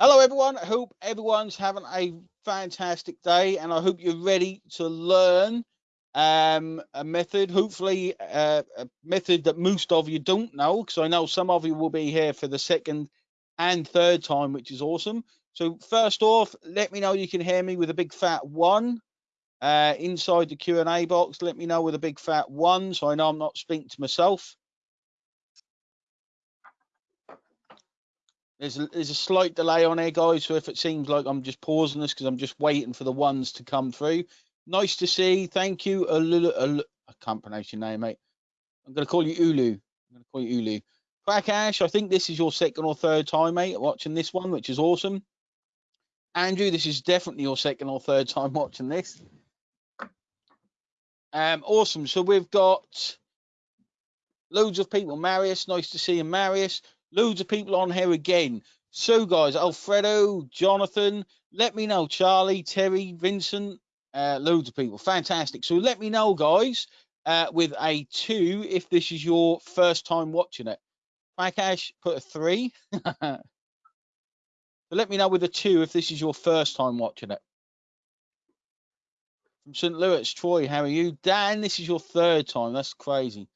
Hello, everyone. I hope everyone's having a fantastic day, and I hope you're ready to learn um, a method. Hopefully, uh, a method that most of you don't know, because I know some of you will be here for the second and third time, which is awesome. So, first off, let me know you can hear me with a big fat one. Uh, inside the Q&A box, let me know with a big fat one, so I know I'm not speaking to myself. There's a, there's a slight delay on here, guys. So if it seems like I'm just pausing this because I'm just waiting for the ones to come through. Nice to see. Thank you. Alulu, I can't pronounce your name, mate. I'm going to call you Ulu. I'm going to call you Ulu. Prakash, I think this is your second or third time, mate, watching this one, which is awesome. Andrew, this is definitely your second or third time watching this. Um, awesome. So we've got loads of people. Marius, nice to see you, Marius. Loads of people on here again. So, guys, Alfredo, Jonathan, let me know. Charlie, Terry, Vincent, uh, loads of people. Fantastic. So, let me know, guys, uh, with a two if this is your first time watching it. Prakash put a three. but let me know with a two if this is your first time watching it. From St. Louis, Troy, how are you? Dan, this is your third time. That's crazy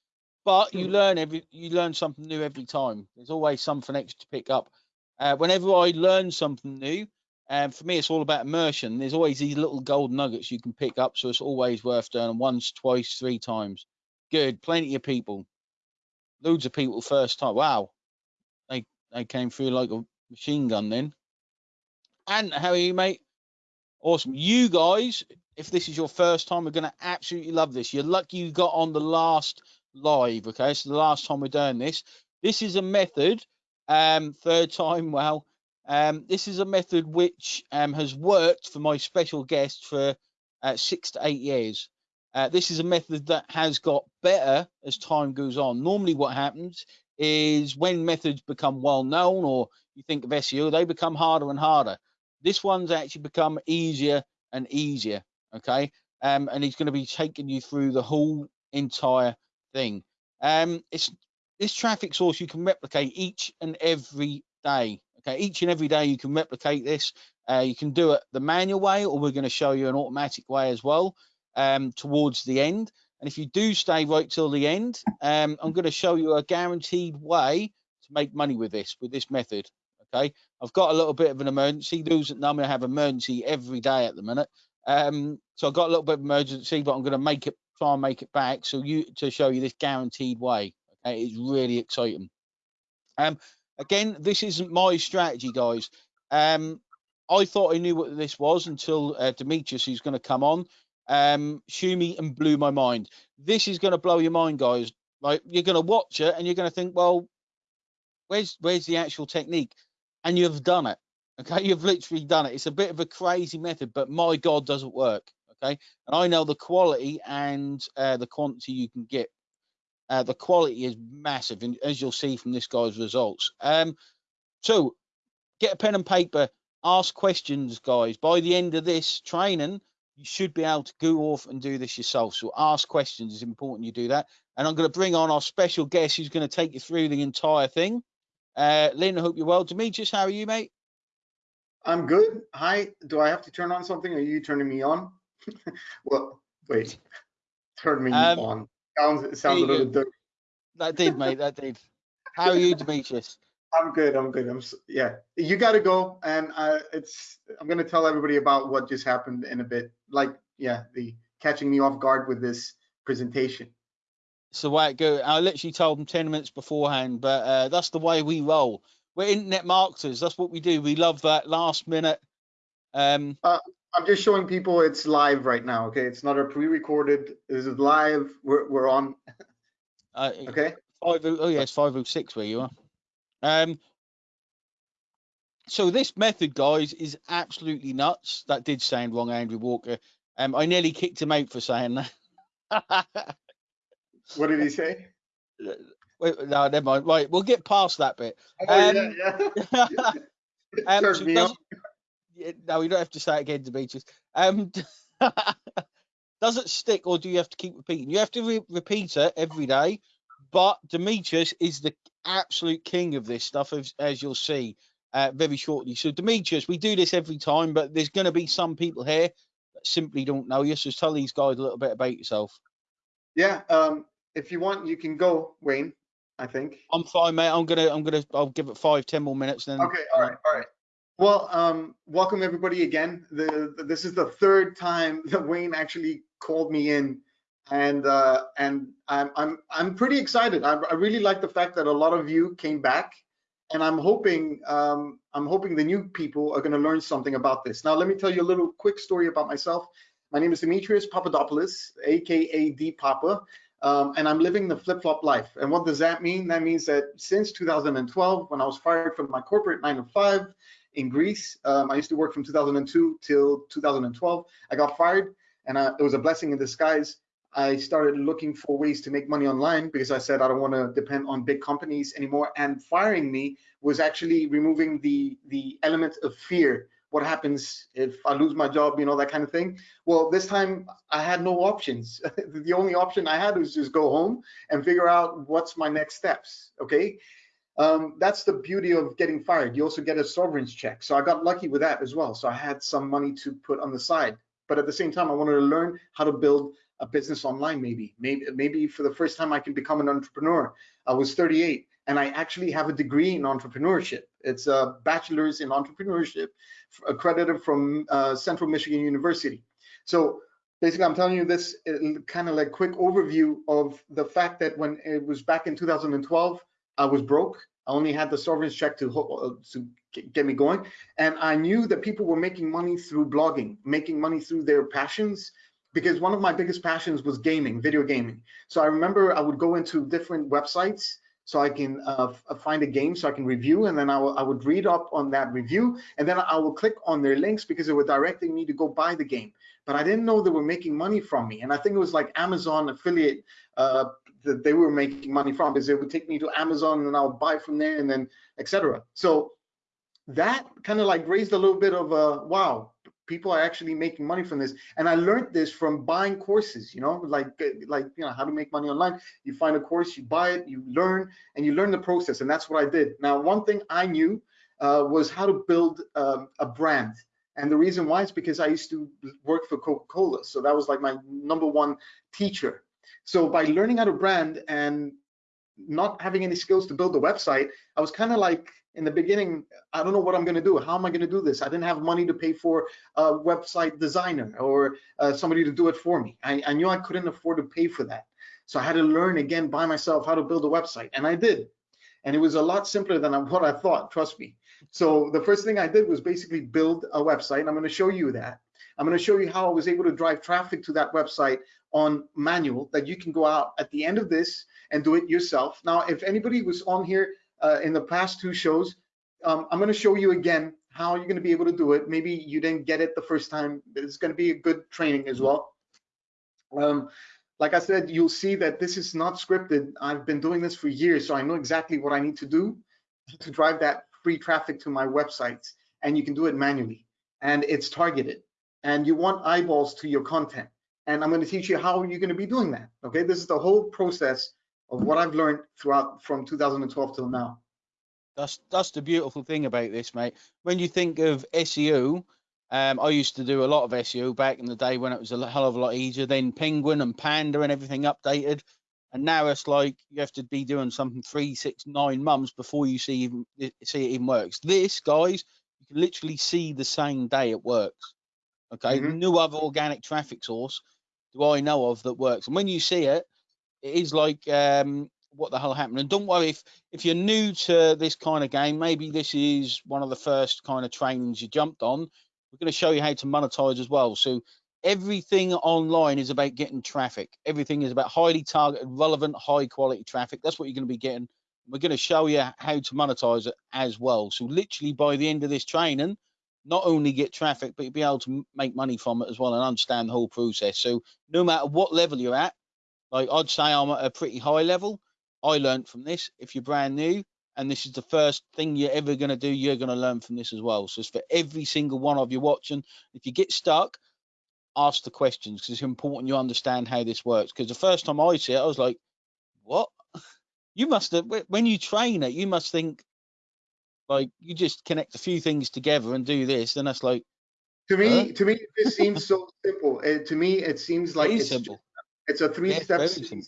but you learn every you learn something new every time. There's always something extra to pick up. Uh, whenever i learn something new and um, for me it's all about immersion. There's always these little gold nuggets you can pick up so it's always worth doing once twice three times. Good plenty of people. Loads of people first time. Wow. They they came through like a machine gun then. And how are you mate? Awesome. You guys if this is your first time we're going to absolutely love this. You're lucky you got on the last live. Okay, so the last time we're doing this, this is a method. Um, third time, well, um, this is a method which um, has worked for my special guest for uh, six to eight years. Uh, this is a method that has got better as time goes on. Normally, what happens is when methods become well known, or you think of SEO, they become harder and harder. This one's actually become easier and easier. Okay, um, and he's going to be taking you through the whole entire thing. Um, it's this traffic source you can replicate each and every day. Okay, each and every day you can replicate this. Uh, you can do it the manual way, or we're going to show you an automatic way as well um, towards the end. And if you do stay right till the end, um, I'm going to show you a guaranteed way to make money with this, with this method. Okay, I've got a little bit of an emergency. Those that know me, I have emergency every day at the minute. Um, so I've got a little bit of emergency, but I'm going to make it try and make it back so you to show you this guaranteed way okay it's really exciting. Um again this isn't my strategy guys. Um i thought i knew what this was until uh, demetrius who's going to come on um shumi and blew my mind. This is going to blow your mind guys. Like you're going to watch it and you're going to think well where's where's the actual technique? And you've done it okay? You've literally done it. It's a bit of a crazy method but my god does it work okay? And i know the quality and uh, the quantity you can get. Uh, the quality is massive and as you'll see from this guy's results. Um so get a pen and paper ask questions guys. By the end of this training you should be able to go off and do this yourself. So ask questions it's important you do that. And i'm going to bring on our special guest who's going to take you through the entire thing. Uh lynn i hope you're well. Demetrius how are you mate? I'm good. Hi do i have to turn on something? Are you turning me on well, wait, turn me um, on. Sounds it sounds a little dirty. That did, mate. That did. How are you, Demetrius? I'm good. I'm good. I'm yeah. You got to go, and uh, it's. I'm gonna tell everybody about what just happened in a bit. Like, yeah, the catching me off guard with this presentation. So way it go. I literally told them ten minutes beforehand, but uh, that's the way we roll. We're internet marketers. That's what we do. We love that last minute. Um, uh, I'm just showing people it's live right now. Okay, it's not a pre-recorded. This is live. We're we're on. Uh, okay. Five oh, oh yes, five oh six where you are. Um. So this method, guys, is absolutely nuts. That did sound wrong, Andrew Walker. Um, I nearly kicked him out for saying that. what did he say? Wait, no, never mind. Right, we'll get past that bit. Oh, um, yeah, yeah. um, so no, you don't have to say it again, Demetrius. Um, does it stick, or do you have to keep repeating? You have to re repeat it every day. But Demetrius is the absolute king of this stuff, as, as you'll see. uh, very shortly. So Demetrius, we do this every time, but there's going to be some people here that simply don't know you. So tell these guys a little bit about yourself. Yeah, um, if you want, you can go, Wayne. I think. I'm fine, mate. I'm gonna, I'm gonna, I'll give it five, ten more minutes. Then. Okay. All right. All right. Well, um, welcome everybody again. The, the, this is the third time that Wayne actually called me in, and uh, and I'm I'm I'm pretty excited. I, I really like the fact that a lot of you came back, and I'm hoping um, I'm hoping the new people are going to learn something about this. Now, let me tell you a little quick story about myself. My name is Demetrius Papadopoulos, aka D Papa. Um, and I'm living the flip-flop life. And what does that mean? That means that since 2012, when I was fired from my corporate nine to five in Greece, um, I used to work from 2002 till 2012. I got fired, and I, it was a blessing in disguise. I started looking for ways to make money online because I said I don't want to depend on big companies anymore. And firing me was actually removing the the element of fear what happens if I lose my job, you know, that kind of thing. Well, this time I had no options. the only option I had was just go home and figure out what's my next steps, okay? Um, that's the beauty of getting fired. You also get a sovereign's check. So I got lucky with that as well. So I had some money to put on the side. But at the same time, I wanted to learn how to build a business online maybe. Maybe, maybe for the first time I can become an entrepreneur. I was 38 and I actually have a degree in entrepreneurship. It's a bachelor's in entrepreneurship accredited from uh, Central Michigan University. So basically, I'm telling you this kind of like quick overview of the fact that when it was back in 2012, I was broke. I only had the severance check to, uh, to get me going. And I knew that people were making money through blogging, making money through their passions, because one of my biggest passions was gaming, video gaming. So I remember I would go into different websites so I can uh, uh, find a game so I can review and then I, I would read up on that review and then I will click on their links because they were directing me to go buy the game. But I didn't know they were making money from me. And I think it was like Amazon affiliate uh, that they were making money from because they would take me to Amazon and I'll buy from there and then etc. So that kind of like raised a little bit of a wow, people are actually making money from this. And i learned this from buying courses you know like like you know how to make money online. You find a course you buy it you learn and you learn the process and that's what i did. Now one thing i knew uh, was how to build um, a brand. And the reason why is because i used to work for coca-cola. So that was like my number one teacher so by learning how to brand and not having any skills to build a website i was kind of like in the beginning, I don't know what I'm going to do. How am I going to do this? I didn't have money to pay for a website designer or uh, somebody to do it for me. I, I, knew I couldn't afford to pay for that. So I had to learn again by myself how to build a website, and I did. And it was a lot simpler than what I thought, trust me. So the first thing I did was basically build a website, I'm going to show you that. I'm going to show you how I was able to drive traffic to that website on manual that you can go out at the end of this and do it yourself. Now, if anybody was on here uh, in the past two shows. Um, I'm going to show you again how you're going to be able to do it. Maybe you didn't get it the first time. It's going to be a good training as well. Um, like I said, you'll see that this is not scripted. I've been doing this for years, so I know exactly what I need to do to drive that free traffic to my websites. And you can do it manually. And it's targeted. And you want eyeballs to your content. And I'm going to teach you how you're going to be doing that. Okay, this is the whole process of what I've learned throughout from 2012 till now. That's that's the beautiful thing about this, mate. When you think of SEO, um, I used to do a lot of SEO back in the day when it was a hell of a lot easier. Then Penguin and Panda and everything updated, and now it's like you have to be doing something three, six, nine months before you see even see it even works. This, guys, you can literally see the same day it works. Okay, mm-hmm. no other organic traffic source do I know of that works. And when you see it, it is like um, what the hell happened. And don't worry if if you're new to this kind of game, maybe this is one of the first kind of trainings you jumped on. We're going to show you how to monetize as well. So everything online is about getting traffic. Everything is about highly targeted, relevant, high quality traffic. That's what you're going to be getting. We're going to show you how to monetize it as well. So literally by the end of this training, not only get traffic, but you'll be able to make money from it as well and understand the whole process. So no matter what level you're at, like I'd say I'm at a pretty high level. I learned from this. If you're brand new and this is the first thing you're ever going to do, you're going to learn from this as well. So it's for every single one of you watching. If you get stuck, ask the questions because it's important you understand how this works. Because the first time I see it, I was like, what? You must have, when you train it, you must think, Like you just connect a few things together and do this, then that's like to me, to me, this seems so simple. Uh, to me, it seems like it's simple. It's a three-step simple.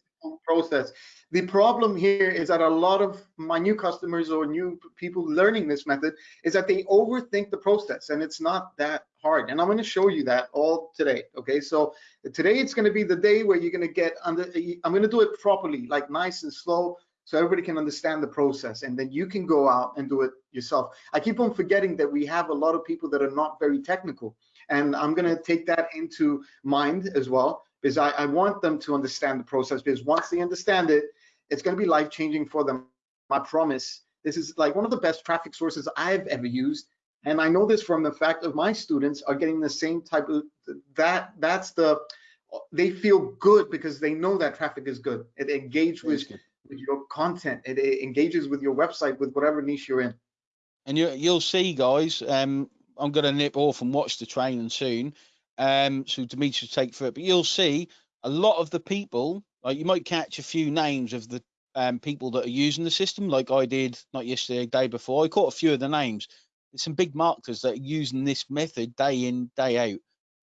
process. The problem here is that a lot of my new customers or new people learning this method is that they overthink the process, and it's not that hard. And I'm going to show you that all today. Okay, so today it's going to be the day where you're going to get under. I'm going to do it properly, like nice and slow, so everybody can understand the process, and then you can go out and do it yourself. I keep on forgetting that we have a lot of people that are not very technical, and I'm going to take that into mind as well because I, I want them to understand the process because once they understand it, it's going to be life changing for them. I promise. This is like one of the best traffic sources I've ever used. And I know this from the fact of my students are getting the same type of that. That's the they feel good because they know that traffic is good. It engages with, with your content. It, it engages with your website with whatever niche you're in. And you, you'll see, guys. Um, I'm going to nip off and watch the training soon. Um, so Demetrius take for it, but you'll see a lot of the people. Like you might catch a few names of the um, people that are using the system, like I did not yesterday, day before. I caught a few of the names. There's some big marketers that are using this method day in, day out,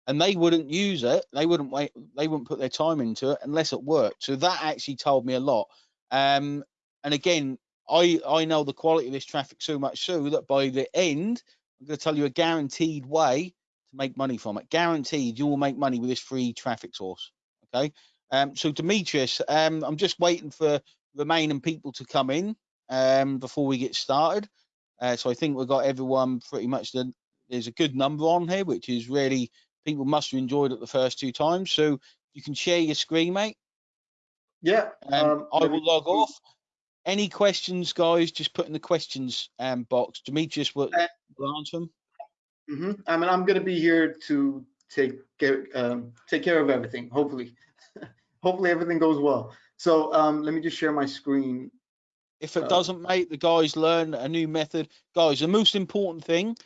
and they wouldn't use it. They wouldn't wait. They wouldn't put their time into it unless it worked. So that actually told me a lot. Um, and again, I I know the quality of this traffic so much so that by the end, I'm going to tell you a guaranteed way to make money from it. Guaranteed, you will make money with this free traffic source. Okay. Um, so Demetrius, um, I'm just waiting for remaining people to come in um, before we get started. Uh, so I think we've got everyone pretty much. The, there's a good number on here, which is really people must have enjoyed it the first two times. So you can share your screen, mate. Yeah. Um, I will log off. Any questions, guys? Just put in the questions um, box. Demetrius will, Uh, will answer them. hmm I mean, I'm going to be here to take care, um, take care of everything. Hopefully, hopefully everything goes well. So um, let me just share my screen. If it Uh, doesn't, mate, the guys learn a new method. Guys, the most important thing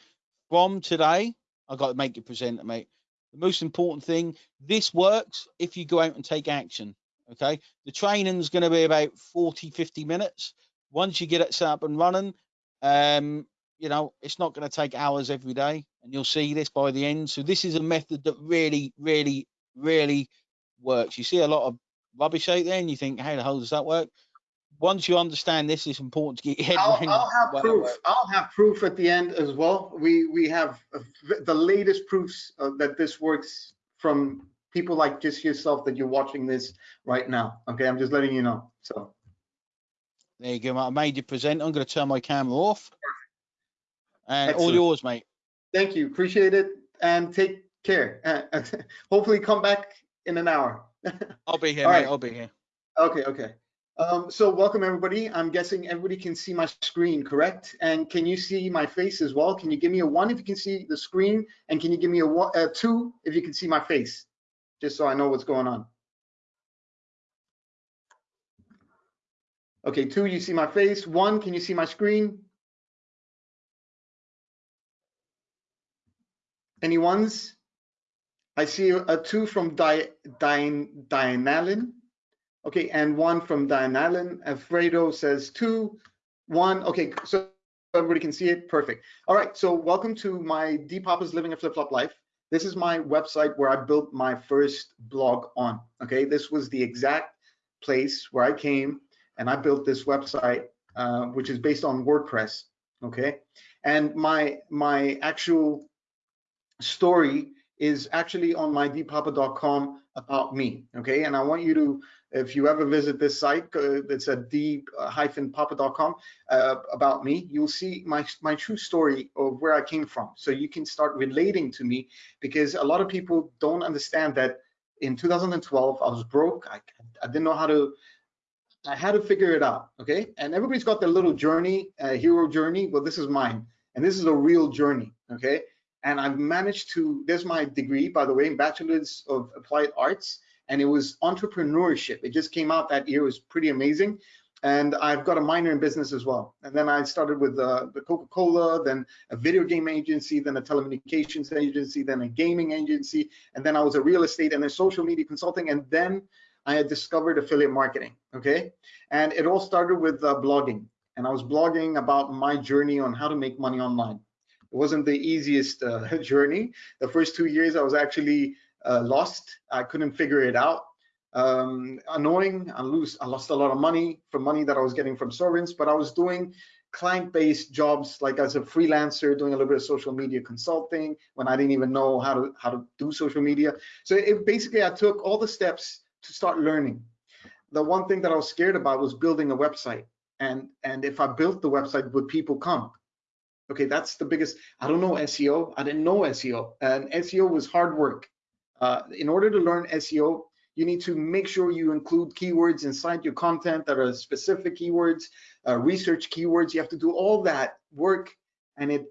from today, I got to make you present, mate. The most important thing, this works if you go out and take action. Okay. The training's going to be about 40, 50 minutes. Once you get it set up and running, um, you know, it's not going to take hours every day. And you'll see this by the end. So this is a method that really, really, really works. You see a lot of rubbish out there and you think, how the hell does that work? Once you understand this, it's important to get your head I'll, around I'll have proof. I'll have proof at the end as well. We we have the latest proofs uh, that this works from people like just yourself that you're watching this right now. Okay, I'm just letting you know. So There you go, mate. I made you present. I'm going to turn my camera off. And all yours, mate. thank you, appreciate it, and take care. Uh, hopefully, come back in an hour. I'll be here, All mate. right. I'll be here. Okay, okay. Um, so welcome everybody. I'm guessing everybody can see my screen, correct? And can you see my face as well? Can you give me a one if you can see the screen? And can you give me a, one, a two if you can see my face? Just so I know what's going on. Okay, two, you see my face. One, can you see my screen? Any ones? I see a two from Di, Di, Dianalyn. Okay, and one from Diane Allen. Alfredo says two, one. Okay, so everybody can see it. Perfect. All right, so welcome to my D Papa's Living a Flip Flop Life. This is my website where I built my first blog on. Okay, this was the exact place where I came and I built this website, uh, which is based on WordPress. Okay, and my my actual story is actually on my dpapa.com about me. Okay, and I want you to if you ever visit this site, uh, it's at d-papa.com uh, about me, you'll see my, my true story of where I came from. So you can start relating to me because a lot of people don't understand that in 2012, I was broke. I, I didn't know how to, I had to figure it out, okay? And everybody's got their little journey, uh, hero journey. Well, this is mine. And this is a real journey, okay? And I've managed to, there's my degree, by the way, in Bachelor's of Applied Arts and it was entrepreneurship. It just came out that year. It was pretty amazing. And I've got a minor in business as well. And then I started with uh, the Coca-Cola, then a video game agency, then a telecommunications agency, then a gaming agency, and then I was a real estate and then social media consulting, and then I had discovered affiliate marketing. Okay, and it all started with uh, blogging. and I was blogging about my journey on how to make money online. It wasn't the easiest uh, journey. The first two years I was actually uh, lost. I couldn't figure it out. Um, annoying. I lose. I lost a lot of money from money that I was getting from servants, but I was doing client-based jobs like as a freelancer doing a little bit of social media consulting when I didn't even know how to how to do social media. So it basically I took all the steps to start learning. The one thing that I was scared about was building a website. And and if I built the website, would people come? Okay, that's the biggest. I don't know SEO. I didn't know SEO, and SEO was hard work. Uh, in order to learn SEO, you need to make sure you include keywords inside your content that are specific keywords, uh, research keywords. You have to do all that work, and it,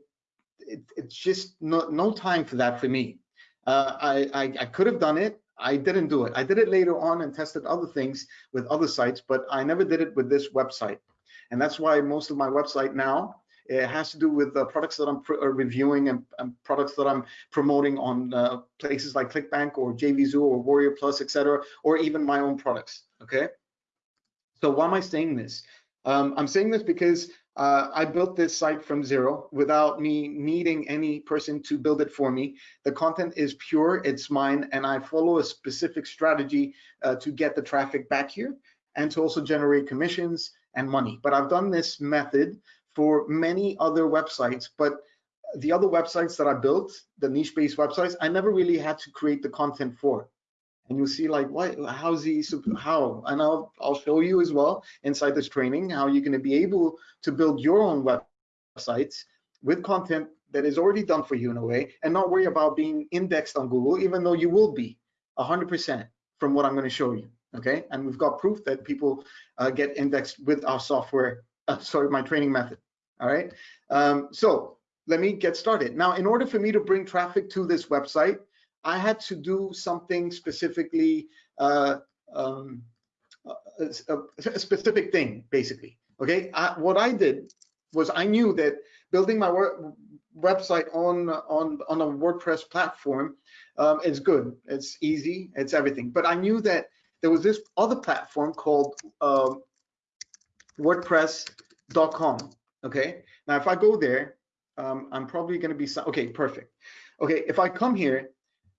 it it's just no, no time for that for me. Uh, I, I, I could have done it. I didn't do it. I did it later on and tested other things with other sites, but I never did it with this website. And that's why most of my website now it has to do with the products that I'm uh, reviewing and, and, products that I'm promoting on uh, places like ClickBank or JVZoo or Warrior Plus, etc., or even my own products. Okay. So why am I saying this? Um, I'm saying this because uh, I built this site from zero without me needing any person to build it for me. The content is pure, it's mine, and I follow a specific strategy uh, to get the traffic back here and to also generate commissions and money. But I've done this method for many other websites, but the other websites that I built, the niche-based websites, I never really had to create the content for. And you'll see like, what, how's he, how? And I'll, I'll show you as well inside this training, how you're gonna be able to build your own websites with content that is already done for you in a way, and not worry about being indexed on Google, even though you will be 100% from what I'm gonna show you, okay? And we've got proof that people uh, get indexed with our software uh, sorry, my training method. All right. Um, so let me get started. Now, in order for me to bring traffic to this website, I had to do something specifically, uh, um, a, a, specific thing, basically. Okay. I, what I did was I knew that building my website on on on a WordPress platform um, is good. It's easy. It's everything. But I knew that there was this other platform called um, WordPress.com. Okay. Now, if I go there, um, I'm probably going to be okay. Perfect. Okay. If I come here,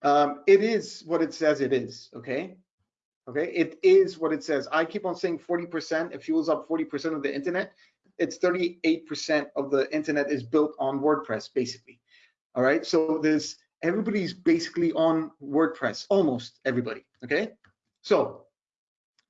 um, it is what it says it is. Okay. Okay. It is what it says. I keep on saying 40%. It fuels up 40% of the internet. It's 38% of the internet is built on WordPress, basically. All right. So there's everybody's basically on WordPress, almost everybody. Okay. So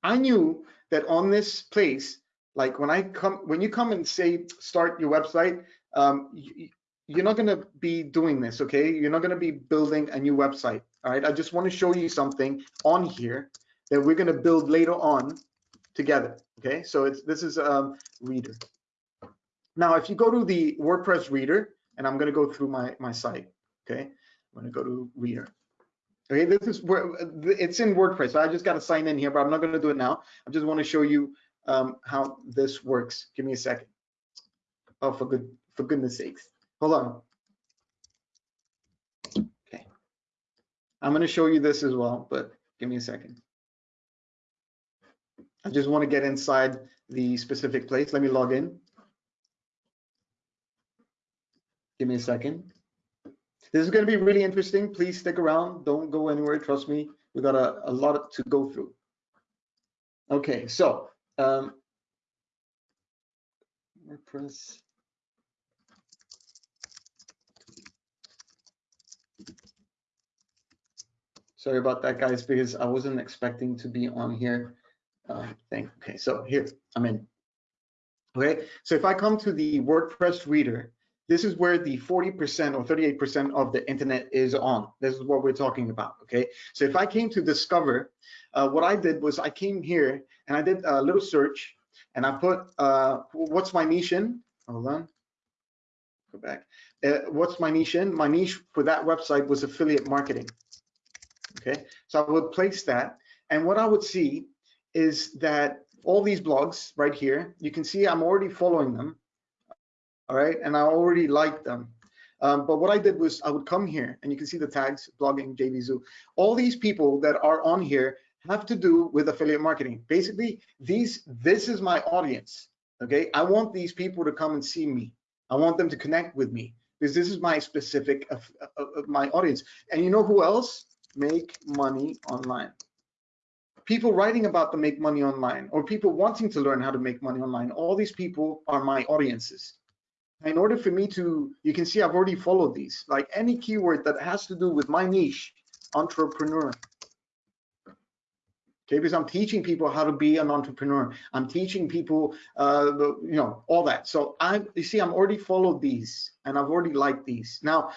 I knew that on this place, like when I come, when you come and say start your website, um, you, you're not going to be doing this, okay? You're not going to be building a new website, all right? I just want to show you something on here that we're going to build later on together, okay? So it's this is um, Reader. Now, if you go to the WordPress Reader, and I'm going to go through my my site, okay? I'm to go to Reader. Okay, this is where it's in WordPress. I just got to sign in here, but I'm not going to do it now. I just want to show you um, how this works. Give me a second. Oh, for good, for goodness sakes. Hold on. Okay. I'm going to show you this as well, but give me a second. I just want to get inside the specific place. Let me log in. Give me a second. This is going to be really interesting. Please stick around. Don't go anywhere. Trust me. We got a, a lot to go through. Okay, so um, WordPress. Sorry about that, guys, because I wasn't expecting to be on here. Uh. Okay, so here I'm in. Okay, so if I come to the WordPress reader, this is where the 40% or 38% of the internet is on. This is what we're talking about, okay? So if I came to discover, uh, what I did was I came here and I did a little search and I put, uh, what's my niche in? Hold on, go back. Uh, what's my niche in? My niche for that website was affiliate marketing, okay? So I would place that and what I would see is that all these blogs right here, you can see I'm already following them all right? And I already like them. Um, but what I did was I would come here and you can see the tags, blogging, JVZoo. All these people that are on here have to do with affiliate marketing. Basically, these this is my audience, Okay, I want these people to come and see me. I want them to connect with me because this is my specific of, of, of my audience. And you know who else? Make money online. People writing about the make money online or people wanting to learn how to make money online. All these people are my audiences. In order for me to, you can see I've already followed these. Like any keyword that has to do with my niche, entrepreneur, okay because i'm teaching people how to be an entrepreneur. I'm teaching people uh you know all that. So i you see i'm already followed these and i've already liked these. Now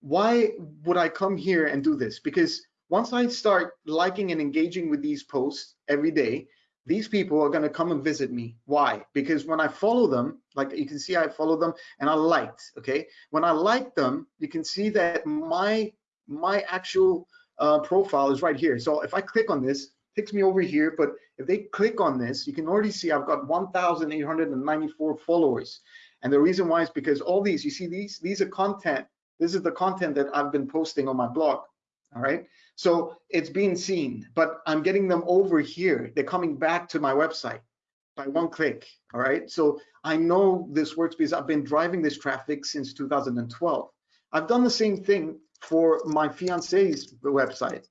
why would i come here and do this? Because once i start liking and engaging with these posts every day these people are going to come and visit me why because when i follow them like you can see i follow them and i liked okay when i like them you can see that my my actual uh, profile is right here so if i click on this takes me over here, but if they click on this, you can already see I've got 1,894 followers. And the reason why is because all these, you see these, these are content. This is the content that I've been posting on my blog. All right. So it's being seen, but I'm getting them over here. They're coming back to my website by one click. All right. So I know this works because I've been driving this traffic since 2012. I've done the same thing for my fiance's website.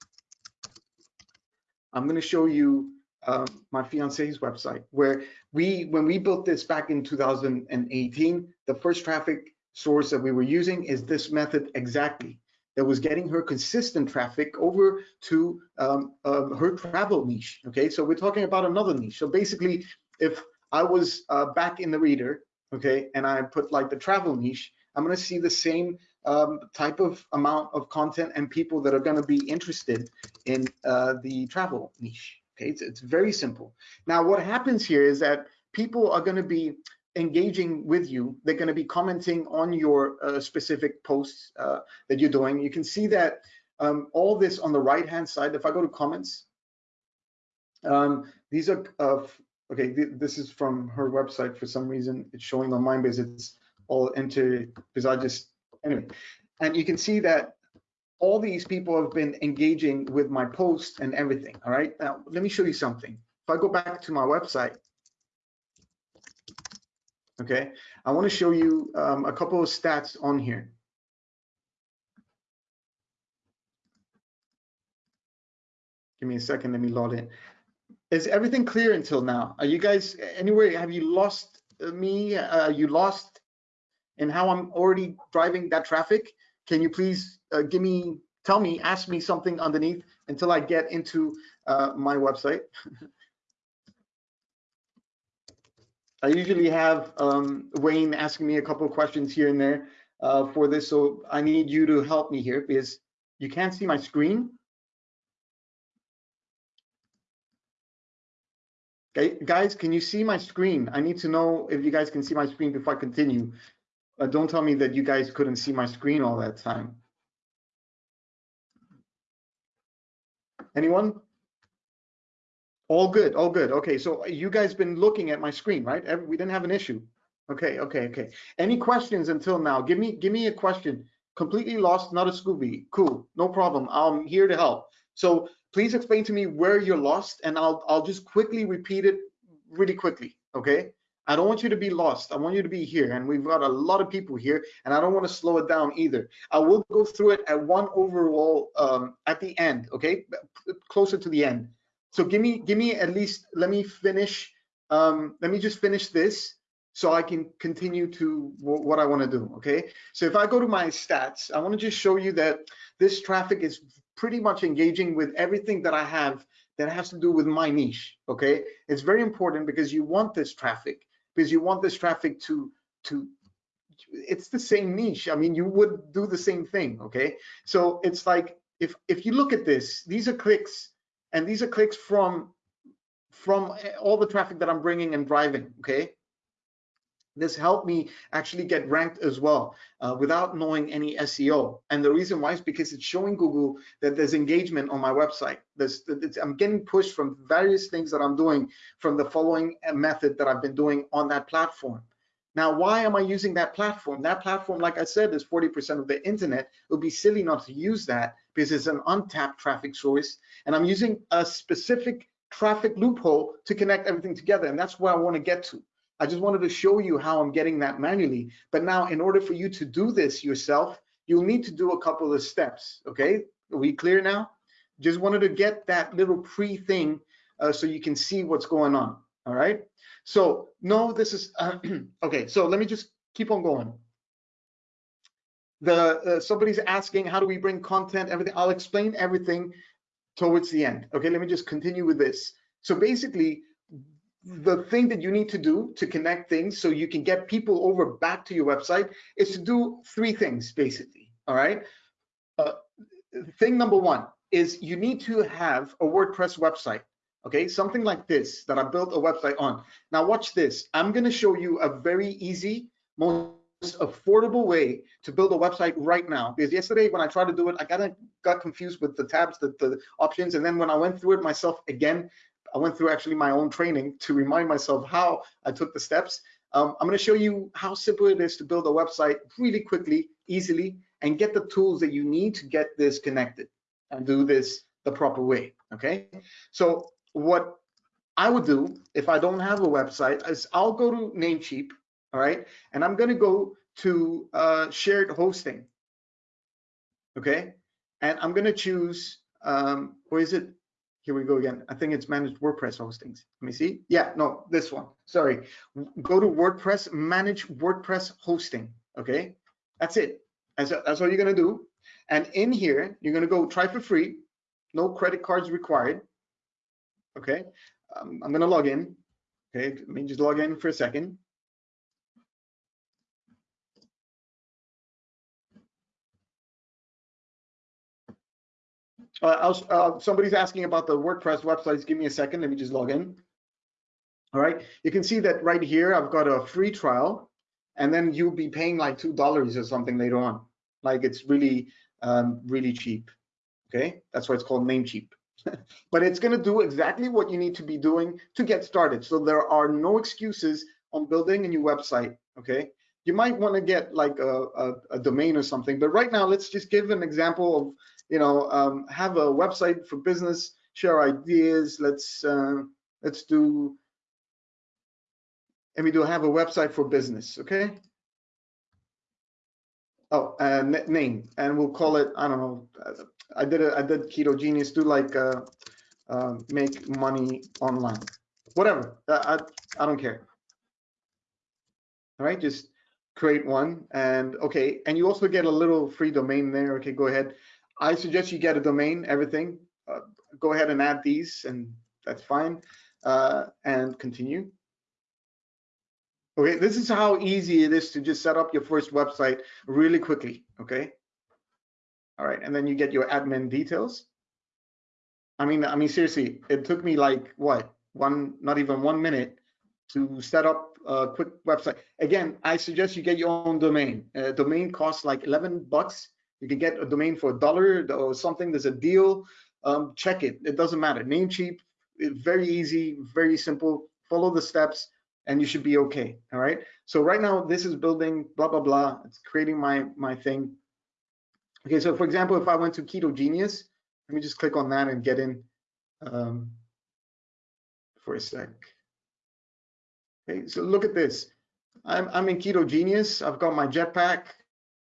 I'm going to show you um, my fiance's website where we, when we built this back in 2018, the first traffic source that we were using is this method exactly that was getting her consistent traffic over to um, uh, her travel niche. Okay, so we're talking about another niche. So basically, if I was uh, back in the reader, okay, and I put like the travel niche, I'm going to see the same um, type of amount of content and people that are going to be interested in uh, the travel niche. Okay, it's, it's very simple. Now, what happens here is that people are going to be engaging with you. They're going to be commenting on your uh, specific posts uh, that you're doing. You can see that um, all this on the right hand side. If I go to comments, um, these are uh, okay. Th this is from her website. For some reason, it's showing on mine because it's all into because I just anyway, and you can see that all these people have been engaging with my post and everything. All right, now let me show you something. If I go back to my website, okay, I want to show you um, a couple of stats on here. Give me a second, let me log in. Is everything clear until now? Are you guys anywhere? Have you lost me? Uh, you lost and how I'm already driving that traffic, can you please uh, give me, tell me, ask me something underneath until I get into uh, my website. I usually have um, Wayne asking me a couple of questions here and there uh, for this, so I need you to help me here because you can't see my screen. Okay, guys, can you see my screen? I need to know if you guys can see my screen before I continue. Uh, don't tell me that you guys couldn't see my screen all that time. Anyone? All good, all good. Okay, so you guys been looking at my screen, right? We didn't have an issue. Okay, okay, okay. Any questions until now? Give me, give me a question. Completely lost, not a Scooby. Cool, no problem. I'm here to help. So please explain to me where you're lost, and I'll, I'll just quickly repeat it really quickly. Okay. I don't want you to be lost. I want you to be here. And we've got a lot of people here, and I don't want to slow it down either. I will go through it at one overall um, at the end, okay? Closer to the end. So give me, give me at least, let me finish, um, let me just finish this so I can continue to what I want to do, okay? So if I go to my stats, I want to just show you that this traffic is pretty much engaging with everything that I have that has to do with my niche, okay? It's very important because you want this traffic because you want this traffic to to it's the same niche i mean you would do the same thing okay so it's like if if you look at this these are clicks and these are clicks from from all the traffic that i'm bringing and driving okay this helped me actually get ranked as well uh, without knowing any SEO. And the reason why is because it's showing Google that there's engagement on my website. There's, I'm getting pushed from various things that I'm doing from the following uh, method that I've been doing on that platform. Now, why am I using that platform? That platform, like I said, is 40% of the internet. It would be silly not to use that because it's an untapped traffic source. And I'm using a specific traffic loophole to connect everything together. And that's where I want to get to. I just wanted to show you how I'm getting that manually. But now in order for you to do this yourself, you'll need to do a couple of steps, okay? Are we clear now? Just wanted to get that little pre thing uh, so you can see what's going on, all right? So no, this is, uh, okay, so let me just keep on going. The uh, Somebody's asking, how do we bring content, everything? I'll explain everything towards the end. Okay, let me just continue with this. So basically, the thing that you need to do to connect things so you can get people over back to your website is to do three things basically all right uh, thing number one is you need to have a wordpress website okay something like this that i built a website on now watch this i'm going to show you a very easy most affordable way to build a website right now because yesterday when i tried to do it i got got confused with the tabs the, the options and then when i went through it myself again I went through actually my own training to remind myself how I took the steps. Um, I'm going to show you how simple it is to build a website really quickly, easily, and get the tools that you need to get this connected and do this the proper way. Okay. So what I would do if I don't have a website is I'll go to Namecheap. All right. And I'm going to go to uh, shared hosting. Okay. And I'm going to choose, um, or is it here we go again. I think it's managed WordPress hostings. Let me see. Yeah, no, this one. Sorry. Go to WordPress, manage WordPress hosting. Okay, that's it. That's, that's all you're gonna do. And in here, you're gonna go try for free. No credit cards required. Okay, um, I'm gonna log in. Okay, let me just log in for a second. Uh, uh, somebody's asking about the WordPress websites. Give me a second. Let me just log in. All right. You can see that right here, I've got a free trial, and then you'll be paying like two dollars or something later on. Like it's really, um, really cheap. Okay, that's why it's called Namecheap. but it's going to do exactly what you need to be doing to get started. So there are no excuses on building a new website. Okay, you might want to get like a, a, a, domain or something, but right now let's just give an example of you know, um, have a website for business, share ideas. Let's uh, let's do, and we do have a website for business. Okay. Oh, uh, name, and we'll call it. I don't know. I did it. I did Keto Genius. Do like uh, uh, make money online. Whatever. I, I I don't care. All right, just create one and okay and you also get a little free domain there okay go ahead I suggest you get a domain, everything. Uh, go ahead and add these, and that's fine. Uh, and continue. Okay, this is how easy it is to just set up your first website really quickly. Okay. All right, and then you get your admin details. I mean, I mean, seriously, it took me like what one, not even one minute to set up a quick website. Again, I suggest you get your own domain. Uh, domain costs like 11 bucks you can get a domain for a dollar or something. There's a deal. Um, check it. It doesn't matter. Namecheap, very easy, very simple. Follow the steps and you should be okay. All right. So right now this is building blah blah blah. It's creating my my thing. Okay. So for example, if I went to Keto Genius, let me just click on that and get in um, for a sec. Okay. So look at this. I'm I'm in Keto Genius. I've got my Jetpack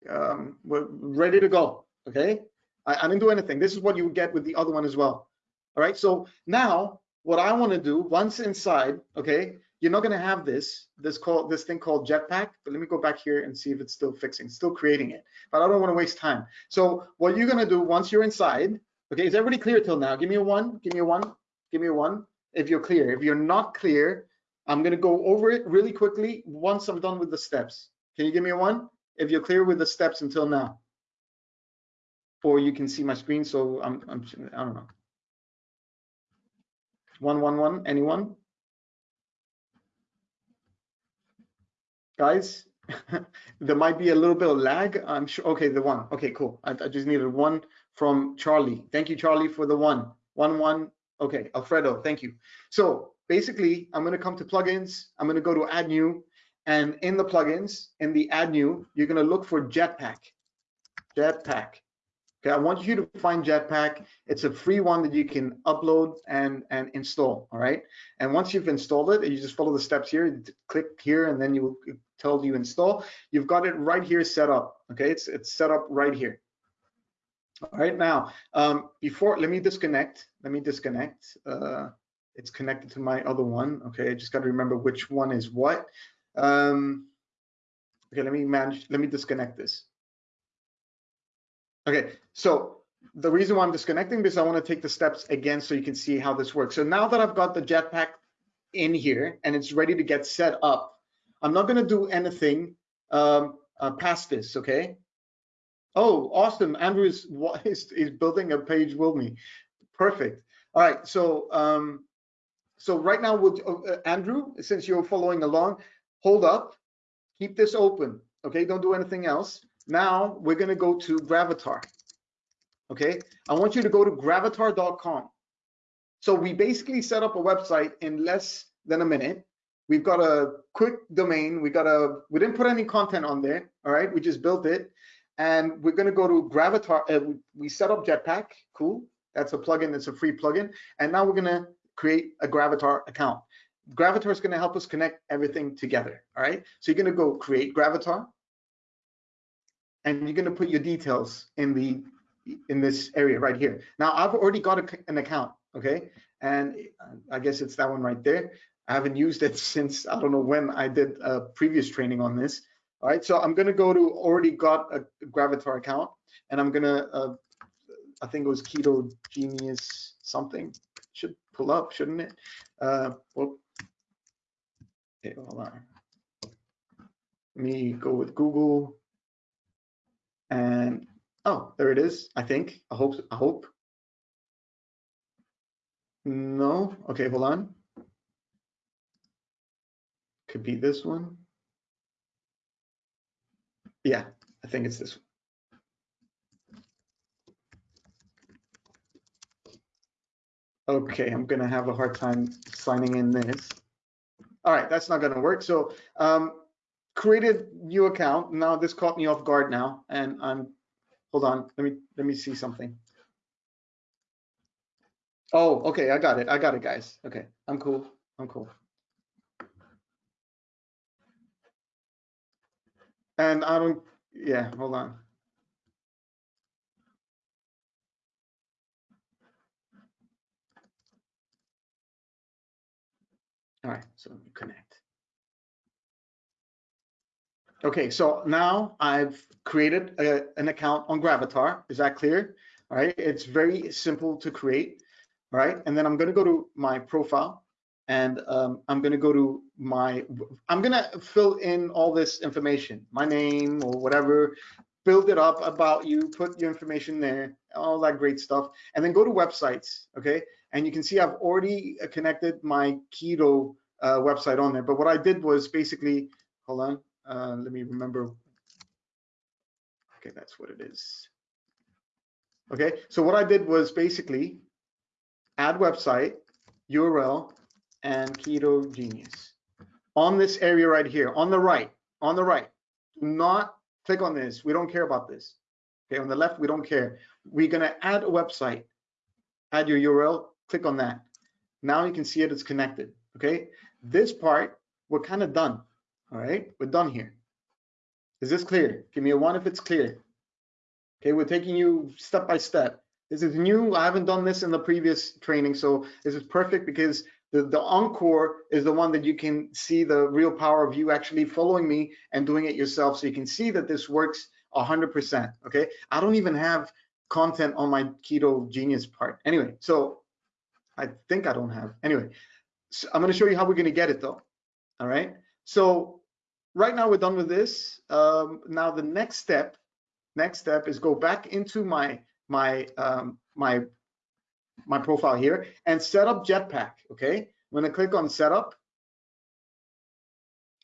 um, we're ready to go. Okay, I, I didn't do anything. This is what you would get with the other one as well. All right. So now what I want to do once inside, okay, you're not going to have this this call this thing called Jetpack. But let me go back here and see if it's still fixing, still creating it. But I don't want to waste time. So what you're going to do once you're inside, okay, is everybody clear till now? Give me a one. Give me a one. Give me a one. If you're clear. If you're not clear, I'm going to go over it really quickly once I'm done with the steps. Can you give me a one? if you're clear with the steps until now. Or you can see my screen, so I'm, I'm I don't know. One, one, one, anyone? Guys, there might be a little bit of lag. I'm sure, okay, the one, okay, cool. I, I just needed one from Charlie. Thank you, Charlie, for the one. One, one, okay, Alfredo, thank you. So basically, I'm gonna come to plugins. I'm gonna go to add new. And in the plugins, in the add new, you're going to look for Jetpack. Jetpack. Okay, I want you to find Jetpack. It's a free one that you can upload and, and install, all right? And once you've installed it, you just follow the steps here, click here, and then you will tell you install. You've got it right here set up, okay? It's, it's set up right here. All right, now, um, before, let me disconnect. Let me disconnect. Uh, it's connected to my other one, okay? I just got to remember which one is what. Um, okay, let me manage, let me disconnect this. Okay, so the reason why I'm disconnecting because I want to take the steps again so you can see how this works. So now that I've got the jetpack in here and it's ready to get set up, I'm not going to do anything um, uh, past this, okay? Oh, awesome. Andrew is, is, is building a page with me. Perfect. All right, so um, so right now, with uh, Andrew, since you're following along, hold up, keep this open, okay? Don't do anything else. Now we're gonna go to Gravatar. Okay, I want you to go to gravatar.com. So we basically set up a website in less than a minute. We've got a quick domain. We got a, we didn't put any content on there. All right, we just built it. And we're gonna go to Gravatar. Uh, we, set up Jetpack, cool. That's a plugin, That's a free plugin. And now we're gonna create a Gravatar account. Gravatar is gonna help us connect everything together, all right? So you're gonna go create Gravatar and you're going to put your details in the in this area right here. Now I've already got a, an account, okay, and I guess it's that one right there. I haven't used it since I don't know when I did a previous training on this. All right, so I'm going to go to already got a Gravatar account, and I'm going to uh, I think it was Keto Genius something should pull up, shouldn't it? Uh, well, okay, hold on. Let me go with Google and oh, there it is. I think. I hope. I hope. No. Okay, hold on. Could be this one. Yeah, I think it's this one. Okay, I'm gonna have a hard time signing in this. All right, that's not gonna work. So um, created new account. Now this caught me off guard now, and I'm hold on. Let me let me see something. Oh, okay, I got it. I got it, guys. Okay, I'm cool. I'm cool. And I don't. Yeah, hold on. All right, so connect. Okay, so now I've created a, an account on Gravatar. Is that clear? All right, it's very simple to create. All right, and then I'm going to go to my profile and um, I'm going to go to my, I'm going to fill in all this information, my name or whatever, build it up about you, put your information there, all that great stuff, and then go to websites, okay? And you can see I've already connected my Keto uh, website on there, but what I did was basically, hold on, uh, let me remember. Okay, that's what it is. Okay, so what I did was basically add website, URL, and Keto Genius on this area right here, on the right, on the right. Do not click on this. We don't care about this. Okay, on the left, we don't care. We're gonna add a website, add your URL, click on that. Now you can see it, it's connected. Okay, this part, we're kind of done. All right, we're done here. Is this clear? Give me a one if it's clear. Okay, we're taking you step by step. This is new. I haven't done this in the previous training, so this is perfect because the, the encore is the one that you can see the real power of you actually following me and doing it yourself. So you can see that this works 100%. Okay, I don't even have content on my Keto Genius part. Anyway, so I think I don't have. Anyway, so I'm going to show you how we're going to get it though. All right. So right now we're done with this. Um, now the next step, next step is go back into my my um, my my profile here and set up Jetpack. Okay, I'm gonna click on Setup.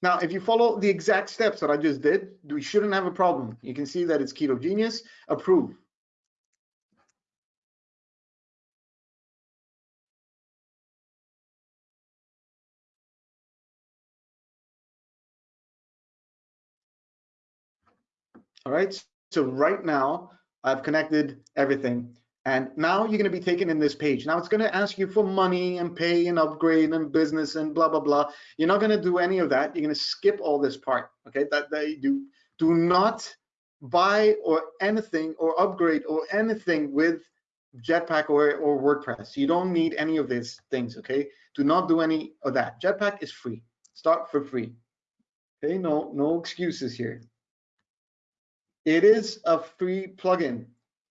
Now, if you follow the exact steps that I just did, we shouldn't have a problem. You can see that it's Keto Genius. Approve. All right, so right now I've connected everything. And now you're going to be taken in this page. Now it's going to ask you for money and pay and upgrade and business and blah, blah, blah. You're not going to do any of that. You're going to skip all this part. Okay, that they do. Do not buy or anything or upgrade or anything with Jetpack or, or WordPress. You don't need any of these things. Okay, do not do any of that. Jetpack is free. Start for free. Okay, no, no excuses here. It is a free plugin.